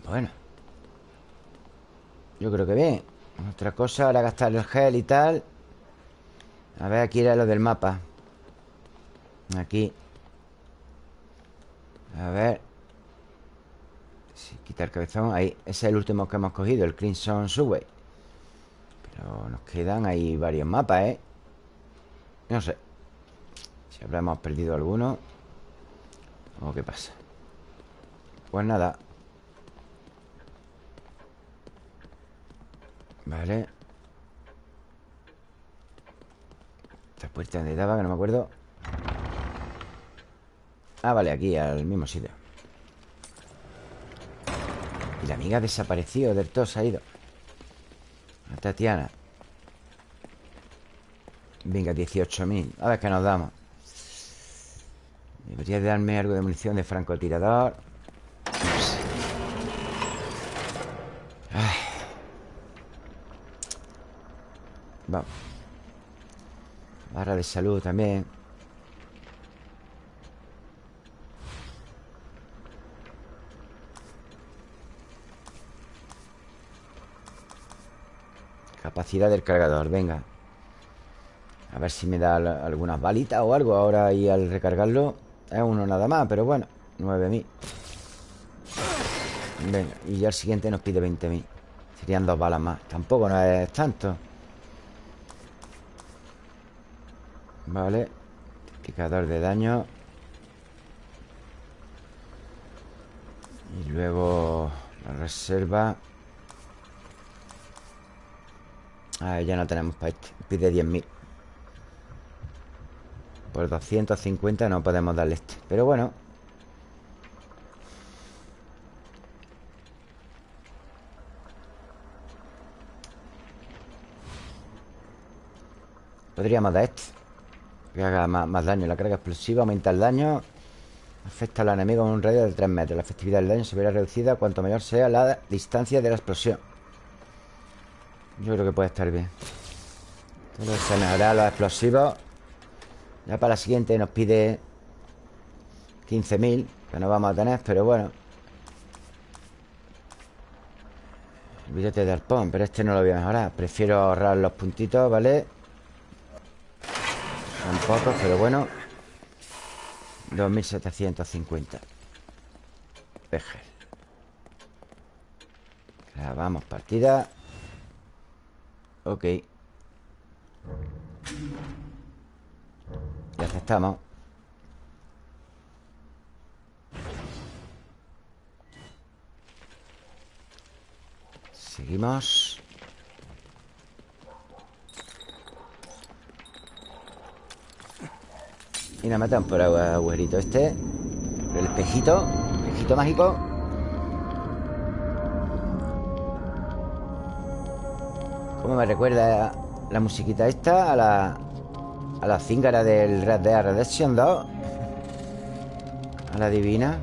Bueno. Yo creo que bien otra cosa, ahora gastar el gel y tal. A ver, aquí era lo del mapa. Aquí. A ver. Si quita el cabezón. Ahí, ese es el último que hemos cogido El Crimson Subway. Pero nos quedan ahí varios mapas, ¿eh? No sé. Si habremos perdido alguno ¿O qué pasa? Pues nada Vale. Esta puerta donde daba, que no me acuerdo. Ah, vale, aquí, al mismo sitio. Y la amiga ha desaparecido del todo, se ha ido. La Tatiana. Venga, 18.000 A ver qué nos damos. Debería darme algo de munición de francotirador Vamos Barra de salud también. Capacidad del cargador, venga. A ver si me da algunas balitas o algo Ahora y al recargarlo. Es uno nada más, pero bueno 9.000 Venga, y ya el siguiente nos pide 20.000 Serían dos balas más. Tampoco no es tanto Vale. Indicador de daño. Y luego La reserva. Ah, ya no tenemos para este. Pide 10.000 Por 250 no podemos darle este. Pero bueno. Podríamos dar este que haga más, daño La carga explosiva aumenta el daño Afecta al enemigo en un radio de 3 metros. La efectividad del daño se verá reducida cuanto mayor sea la distancia de la explosión. Yo creo que puede estar bien. Todo se mejorará los explosivos. Ya para la siguiente nos pide 15.000 Que no vamos a tener, pero bueno. Billete de arpón Pero este no lo voy a mejorar. Prefiero ahorrar los puntitos, ¿vale? Son pocos, pero bueno. 2750 Vejer Grabamos partida. Ok. Y aceptamos. Seguimos Y la matan por agujérito este. Por el espejito. Espejito mágico. ¿Cómo me recuerda la musiquita esta? A la. A la cíngara del Red Dead Redemption 2. A la divina.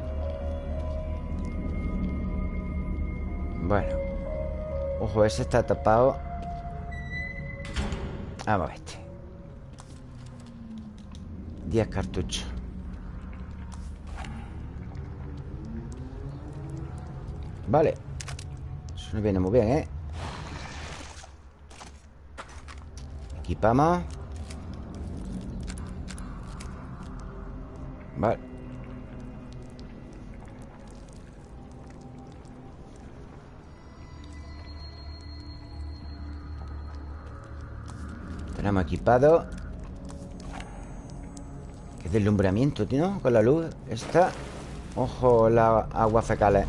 Bueno. Ojo, ese está tapado. Vamos a este. 10 cartuchos Vale. Eso no viene muy bien, ¿eh? Equipamos. Vale. Tenemos equipado Qué deslumbramiento, tío Con la luz Esta Ojo la agua fecales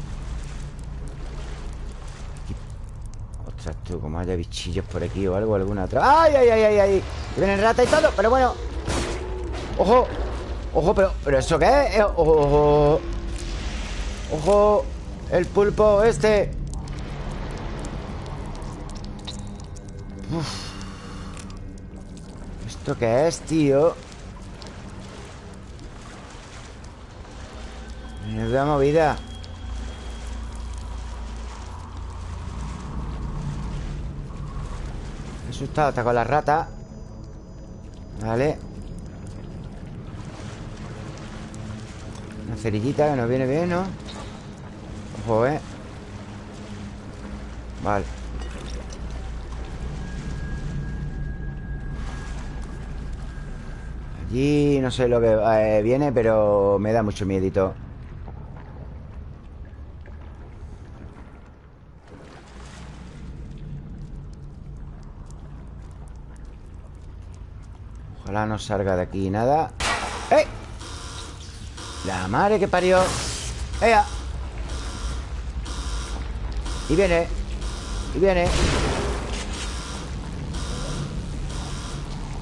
Ostras, tú, como haya bichillos por aquí o algo, alguna otra ¡Ay, ay, ay, ay! ay! Vienen rata y todo, pero bueno ¡Ojo! ¡Ojo, pero, pero eso qué es! Eh, ¡Ojo! ¡Ojo! El pulpo este. ¿Esto qué es, tío? Da movida He asustado hasta con la rata Vale Una cerillita que nos viene bien, ¿no? Ojo, ¿eh? Vale Y no sé lo que eh, viene, pero me da mucho miedito. No salga de aquí nada. ¡Eh! La madre que parió. ¡Ea! Y viene. Y viene.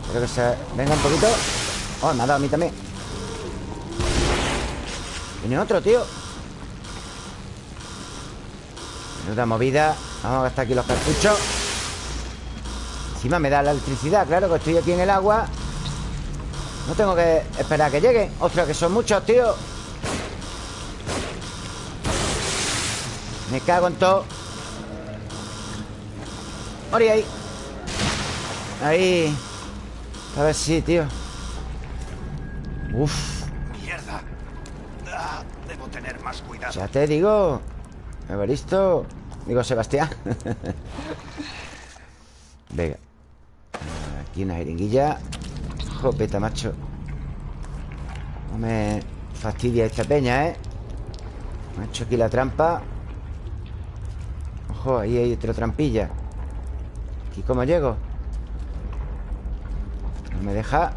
Creo que se... Venga un poquito. Oh, me ha dado a mí también Viene otro, tío Menuda movida Vamos a gastar aquí los cartuchos Encima me da la electricidad Claro que estoy aquí en el agua No tengo que esperar a que lleguen Ostras, que son muchos, tío Me cago en todo Ori ahí Ahí A ver si, tío Uf. Mierda. Ah, debo tener más cuidado. Ya te digo. Evaristo. Digo Sebastián. Venga. Aquí una jeringuilla. Jopeta, macho. No me fastidia esta peña, ¿eh? Me ha hecho aquí la trampa. Ojo, ahí hay otra trampilla. ¿Aquí cómo llego? No me deja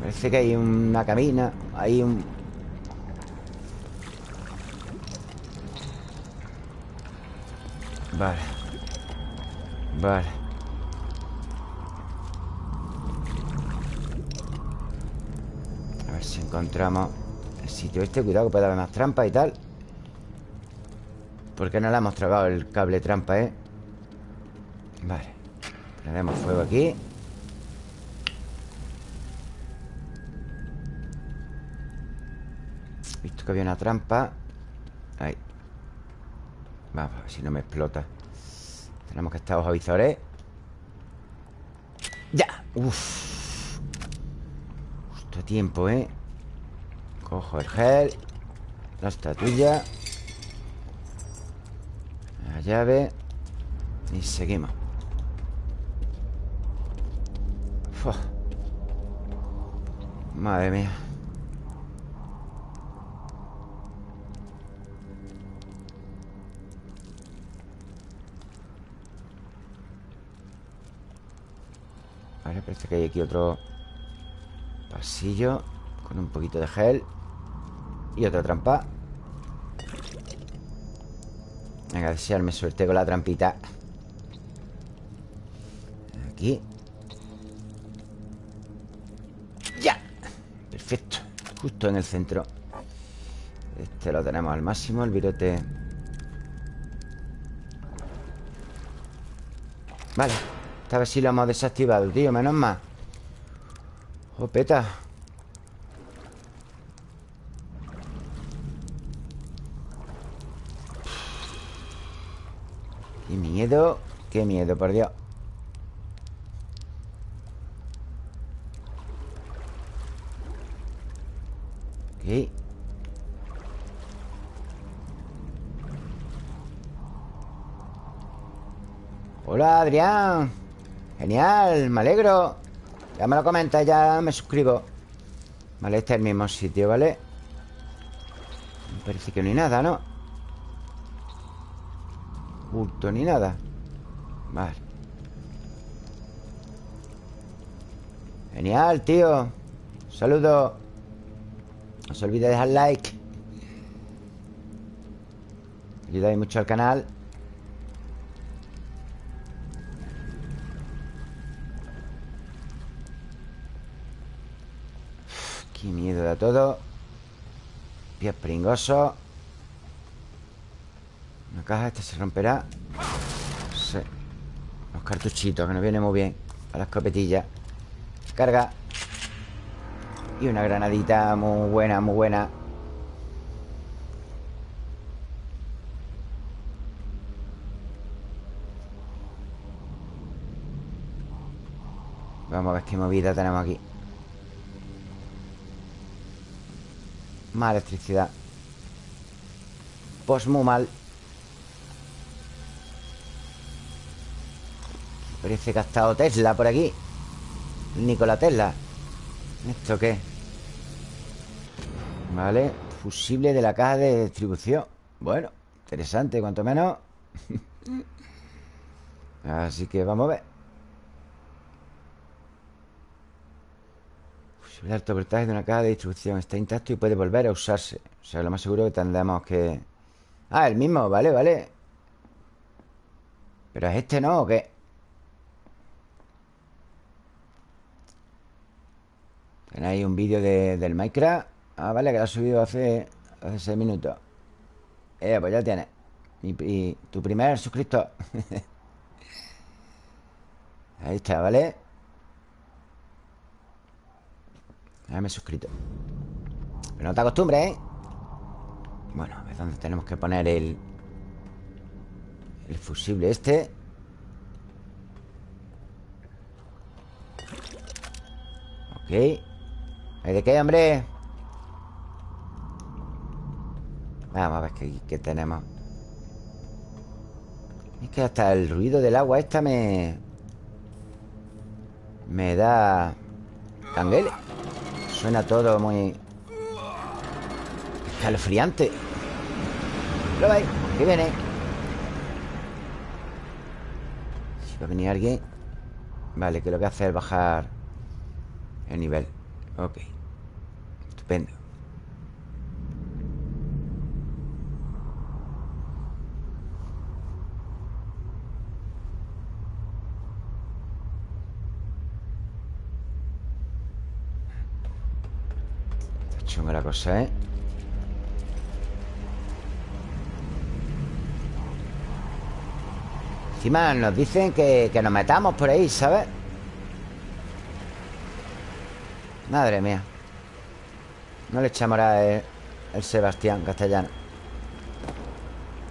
Parece que hay una cabina Hay un... Vale Vale. A ver si encontramos El sitio este. Cuidado que puede haber más trampas y tal. Porque no le hemos tragado el cable trampa, eh? Vale. Prendemos fuego aquí. Visto que había una trampa. Ahí. Vamos, a ver si no me explota Tenemos que estar los avisores ¡Ya! Uf. Justo a tiempo, ¿eh? Cojo el gel La estatuilla La llave Y seguimos. Madre mía Parece que hay aquí otro pasillo Con un poquito de gel Y otra trampa. Venga, desearme suerte con la trampita. Aquí. ¡Ya! Perfecto. Justo en el centro. Este lo tenemos al máximo El virote. Vale esta vez sí lo hemos desactivado, tío Menos mal. Jopeta. Qué miedo Qué miedo, por Dios. Hola, Adrián. Genial, me alegro. Ya me lo comentas, ya me suscribo. Vale, este es el mismo sitio, ¿vale? Parece que no hay nada, ¿no? Bulto ni nada. Vale. Genial, tío. Saludos No se olvide de dejar like. Ayudáis mucho al canal todo. Pies pringosos Una caja, esta se romperá. Sí. Los cartuchitos, que nos viene muy bien. A la escopetilla Carga. Y una granadita muy buena, muy buena. Vamos a ver qué movida tenemos aquí Más electricidad. Pues muy mal. Parece que ha estado Tesla por aquí. Nikola Tesla. ¿Esto qué? Vale Fusible de la caja de distribución. Bueno, interesante, cuanto menos. Así que vamos a ver El alto voltaje de una caja de distribución está intacto y puede volver a usarse. O sea, lo más seguro que tendremos que... Ah, el mismo, vale, vale. ¿Pero es este no o qué? Tenéis un vídeo de, del Minecraft. Ah, vale, que lo ha subido hace, hace 6 minutos. Eh, pues ya tienes. Y, y tu primer suscriptor. Ahí está, ¿vale? Ya me he suscrito. Pero no te acostumbres, ¿eh? Bueno, a ver dónde tenemos que poner el... El fusible este Ok. ¿Hay de qué, hombre? Vamos a ver qué, qué tenemos. Es que hasta el ruido del agua esta me... Me da... Canguele Suena todo muy... Escalofriante. ¿Lo veis? Que viene. Si va a venir alguien Vale, que lo que hace es bajar El nivel. Ok. Estupendo la cosa, ¿eh? Encima nos dicen que, que nos metamos por ahí, ¿sabes? Madre mía No le echamos a el, el Sebastián castellano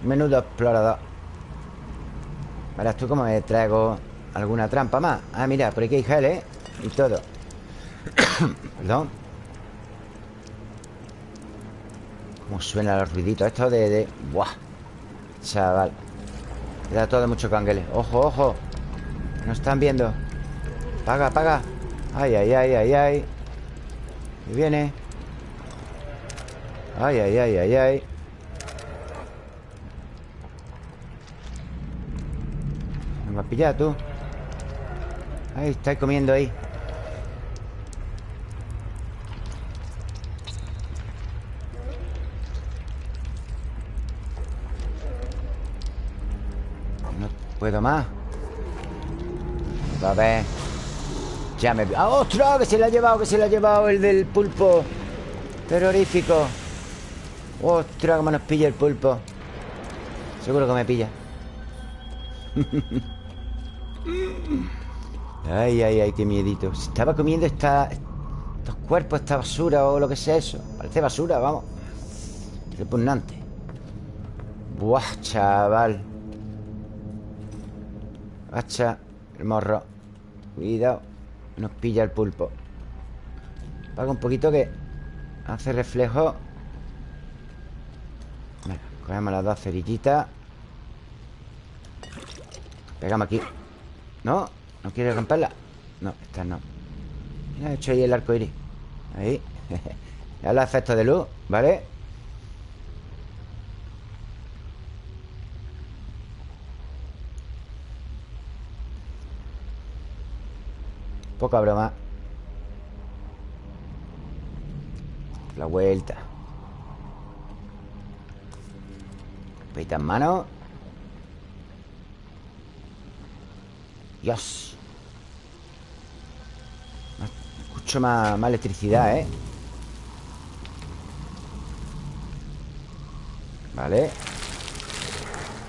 Menudo explorador Verás tú cómo me traigo alguna trampa más Ah, mira, por aquí hay gel, ¿eh? Y todo Perdón Cómo suenan los ruiditos. Esto de... de... ¡Buah! Chaval. Queda todo mucho canguele. ¡Ojo, ojo! No están viendo Paga, paga. Ay, ay, ay, ay, ay. Y viene. Ay, ay, ay, ay, ay. Me va a pillar tú. Ahí, estáis comiendo ahí puedo más. A ver. Ya me... ¡Ah, ostras! Que se le ha llevado, que se le ha llevado el del pulpo. Terrorífico. ¡Ostras! Cómo nos pilla el pulpo. Seguro que me pilla. Ay, ay, ay, qué miedito. Estaba comiendo esta, estos cuerpos, esta basura o lo que sea eso. Parece basura, vamos. Repugnante. Buah, chaval Agacha el morro. Cuidado Nos pilla el pulpo. Paga un poquito que Hace reflejo. Venga, cogemos las dos cerillitas. Pegamos aquí. ¿No? ¿No quiere romperla? No, esta no. Mira, he hecho ahí el arco iris. Ahí. Ya los efectos de luz, ¿vale? Poca broma. La vuelta. Peita en mano. Dios. Escucho más, más electricidad, ¿eh? Vale.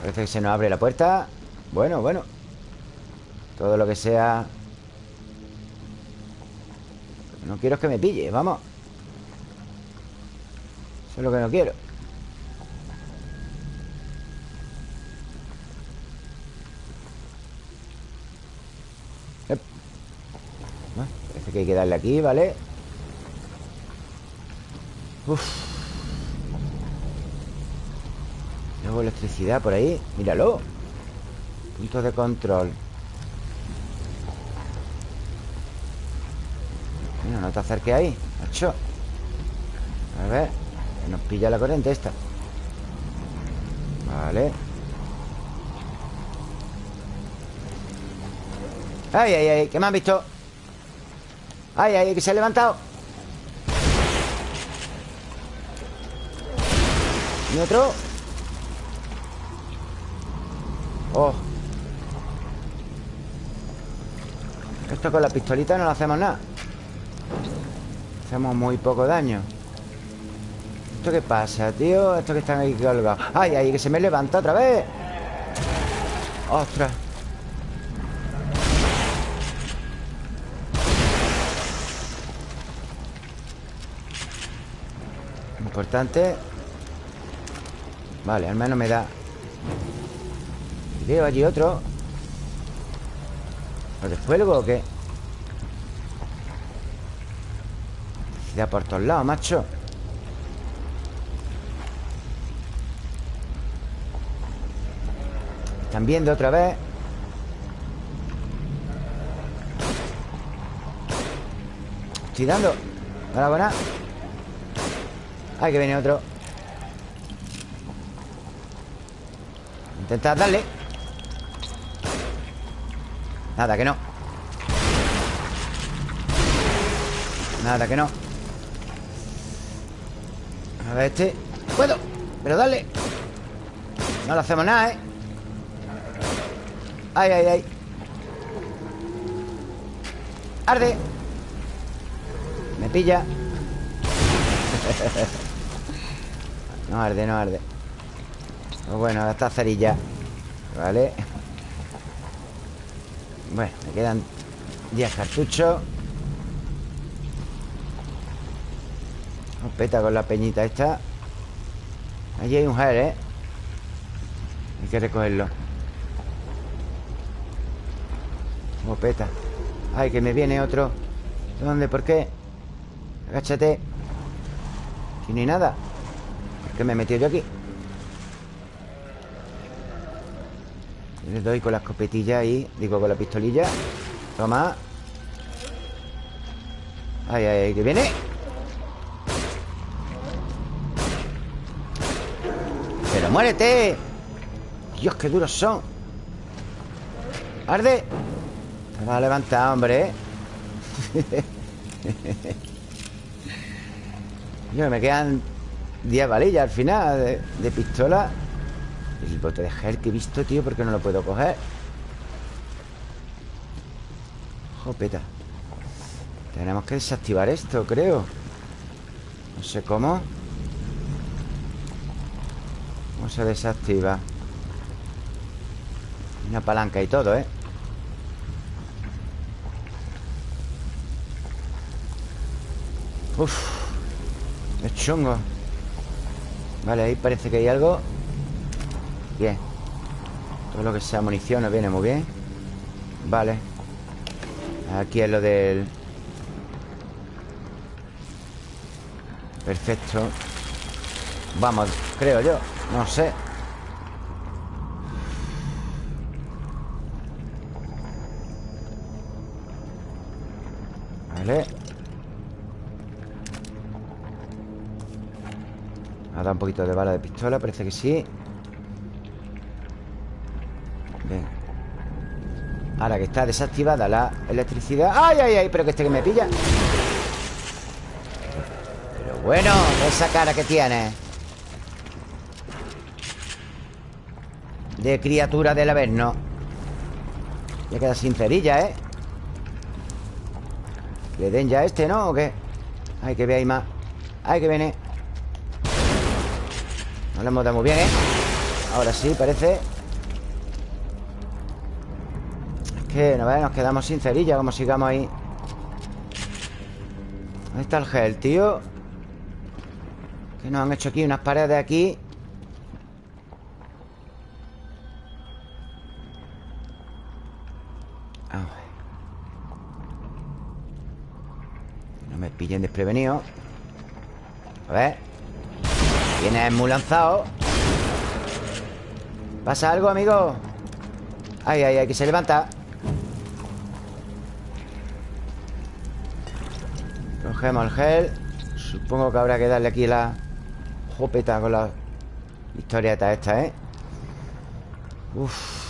Parece que se nos abre la puerta. Bueno, bueno. Todo lo que sea No quiero que me pille, vamos. Eso es lo que no quiero. Parece que hay que darle aquí, ¿vale? Uf. Luego electricidad por ahí. Míralo. Punto de control Mira, no te acerques ahí Macho. A ver Nos pilla la corriente esta. Vale. Ay, ay, ay, ¿qué me han visto? Ay, ay, que se ha levantado. Y otro Oh. Esto con la pistolita no le hacemos nada Hacemos muy poco daño ¿Esto qué pasa, tío? Esto que están ahí colgados ¡Ay, ay! Que se me levanta otra vez ¡Ostras! Importante Vale, al menos me da Veo allí otro ¿Lo descuelgo o qué? Por todos lados, macho. Están viendo otra vez. Estoy dando. Hola, buena. Ay, que viene otro. Intenta darle. Nada, que no. Nada, que no A ver este. Puedo, pero dale. No le hacemos nada, ¿eh? Ay, ay, ay. Arde. Me pilla. No arde, no arde. Pues Bueno, esta cerilla. Vale. Bueno, me quedan 10 cartuchos peta con la peñita esta. Allí hay un gel, ¿eh? Hay que recogerlo. Peta Ay, que me viene otro. ¿Dónde? ¿Por qué? Agáchate. Aquí no hay nada. ¿Por qué me he metido yo aquí? Le doy con la escopetilla ahí. Digo, con la pistolilla. Toma. Ay, ay, ay, que viene muérete. Dios, qué duros son. Arde. Te vas a levantar, hombre. Yo, me quedan 10 balillas al final de, de pistola. El bote de gel que he visto, tío ¿Por qué no lo puedo coger? Jopeta Tenemos que desactivar esto, creo. No sé cómo ¿Cómo se desactiva? Una palanca y todo, ¿eh? Uf Es chungo. Vale, ahí parece que hay algo. Bien. Todo lo que sea munición nos viene muy bien. Vale. Aquí es lo del... Perfecto. Vamos, creo yo No sé. Vale. Ha dado un poquito de bala de pistola Parece que sí. Bien. Ahora que está desactivada la electricidad. ¡Ay, ay, ay! Pero que este que me pilla. Pero bueno Esa cara que tiene De criatura del Averno Ya queda sin cerilla, ¿eh? Le den ya este, ¿no? ¿O qué? Ay, que veáis más Ay, que viene No le hemos dado muy bien, ¿eh? Ahora sí, parece Es que, no nos quedamos sin cerilla Como sigamos ahí ¿Dónde está el gel, tío? Que nos han hecho aquí unas paredes aquí pillen desprevenido A ver. Viene muy lanzado ¿Pasa algo, amigo? Ay, ay, ay, que se levanta. Cogemos el gel. Supongo que habrá que darle aquí la Jopeta con la Historieta esta, ¿eh? Uf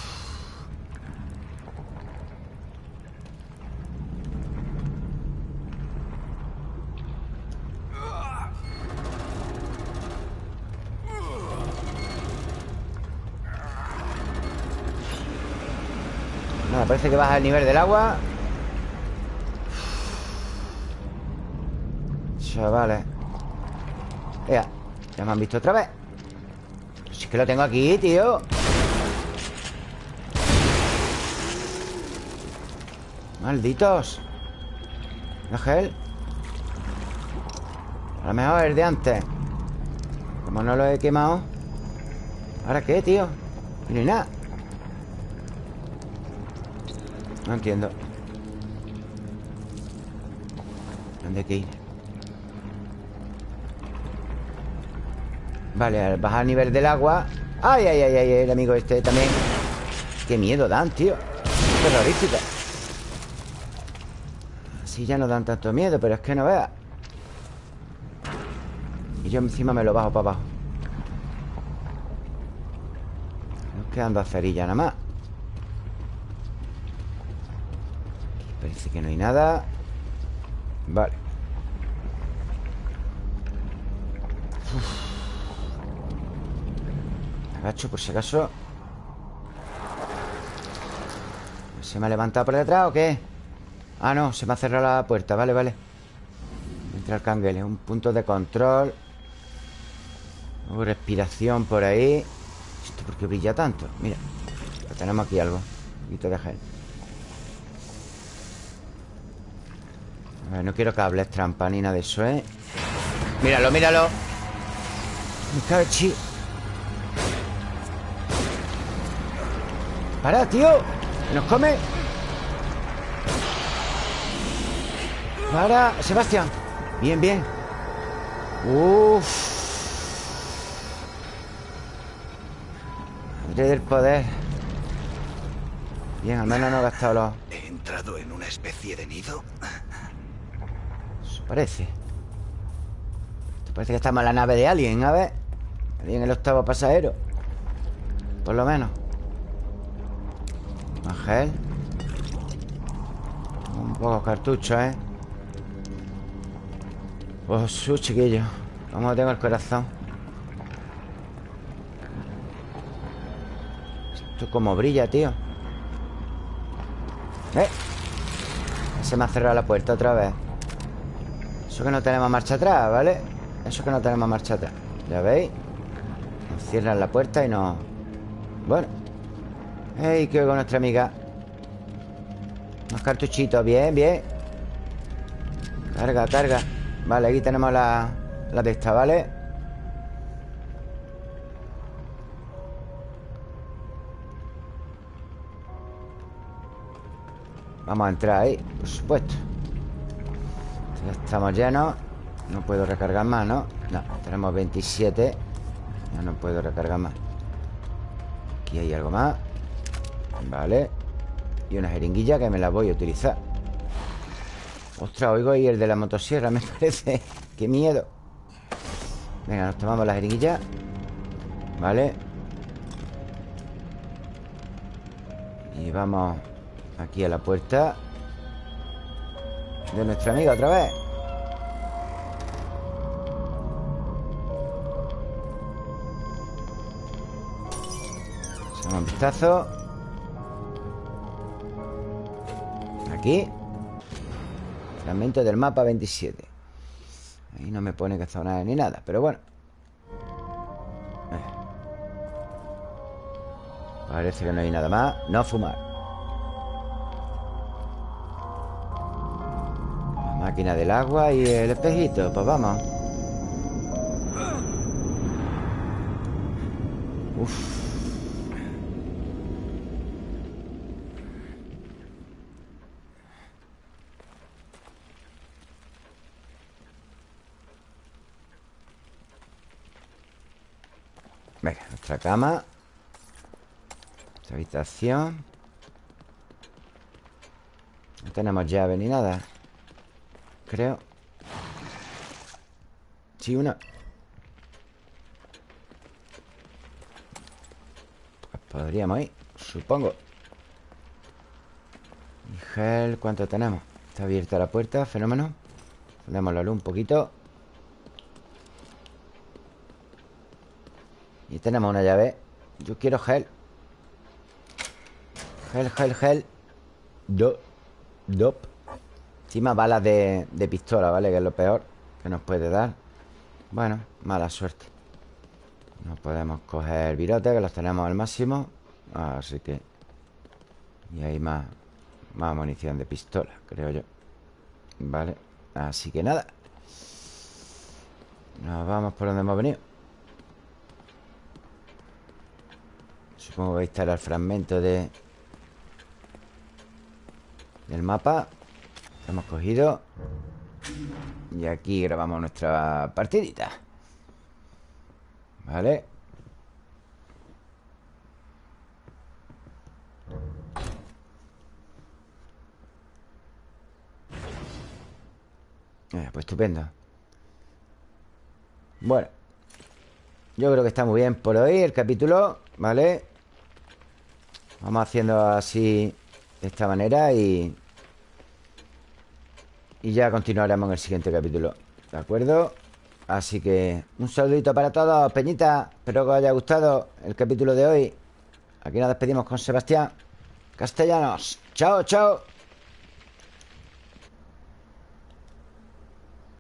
parece que baja el nivel del agua. Chavales. Ya, ya me han visto otra vez. Si es que lo tengo aquí, tío. Malditos. Ángel A lo mejor el de antes. Como no lo he quemado. ¿Ahora qué, tío? No hay nada no entiendo ¿Dónde hay que ir? Vale, al bajar el nivel del agua ¡Ay, ay, ay, ay! El amigo este también ¡Qué miedo dan, tío! Terrorífica Así ya no dan tanto miedo Pero es que no veas Y yo encima me lo bajo para abajo Nos quedan dos cerillas nada más Parece que no hay nada. Vale. Agacho por si acaso. ¿Se me ha levantado por detrás o qué? Ah, no, se me ha cerrado la puerta. Vale, vale. Entra el canguele Un punto de control. Respiración por ahí. ¿Esto por qué brilla tanto? Mira Tenemos aquí algo. Un poquito de gel no quiero cables trampa ni nada de eso, ¿eh? Míralo, míralo Me cachi ¡Para, tío! ¡Nos come! ¡Para! ¡Sebastián! Bien, bien Uf del poder Bien, al menos no he gastado los... ¿He entrado en una especie de nido? Parece Parece que estamos en la nave de Alien, a ver Alien el octavo pasajero. Por lo menos. Ángel Un poco cartucho, ¿eh? Pues su chiquillo Cómo tengo el corazón. Esto como brilla, tío. ¿Eh? Se me ha cerrado la puerta otra vez que no tenemos marcha atrás, ¿vale? Eso que no tenemos marcha atrás ¿Ya veis? Cierran la puerta y nos... Bueno ¡Ey! Que con nuestra amiga Unos cartuchitos, bien, bien Carga, carga Vale, aquí tenemos la, la de esta, ¿vale? Vamos a entrar ahí, por supuesto Ya estamos llenos. No puedo recargar más, ¿no? No, tenemos 27 Ya no puedo recargar más. Aquí hay algo más. Vale. Y una jeringuilla que me la voy a utilizar. Ostras, oigo ahí el de la motosierra Me parece. Qué miedo. Venga, nos tomamos la jeringuilla. Vale. Y vamos Aquí a la puerta De nuestra amiga otra vez. Echamos un vistazo. Aquí. Fragmento del mapa 27 Ahí no me pone que zona ni nada Pero bueno. Eh. Parece que no hay nada más. No fumar máquina del agua y el espejito Pues vamos. Uf. Venga, nuestra cama. Nuestra habitación. No tenemos llave ni nada Creo. Sí, una. Podríamos ir, supongo. Gel, ¿cuánto tenemos? Está abierta la puerta, fenómeno. Ponemos la luz un poquito. Y tenemos una llave. Yo quiero gel. Gel, gel, gel. Do Dop Encima balas de, pistola, ¿vale? Que es lo peor que nos puede dar. Bueno, mala suerte. No podemos coger virote Que los tenemos al máximo. Así que Y hay más Más munición de pistola, creo yo. Vale, así que nada. Nos vamos por donde hemos venido. Supongo que ahí estará el fragmento de Del mapa hemos cogido. Y aquí grabamos nuestra partidita. Vale. Eh, Pues estupendo. Bueno Yo creo que está muy bien por hoy el capítulo ¿Vale? Vamos haciendo así De esta manera y y ya continuaremos en el siguiente capítulo ¿De acuerdo? Así que un saludito para todos, Peñita Espero que os haya gustado el capítulo de hoy. Aquí nos despedimos con Sebastián Castellanos. Chao, chao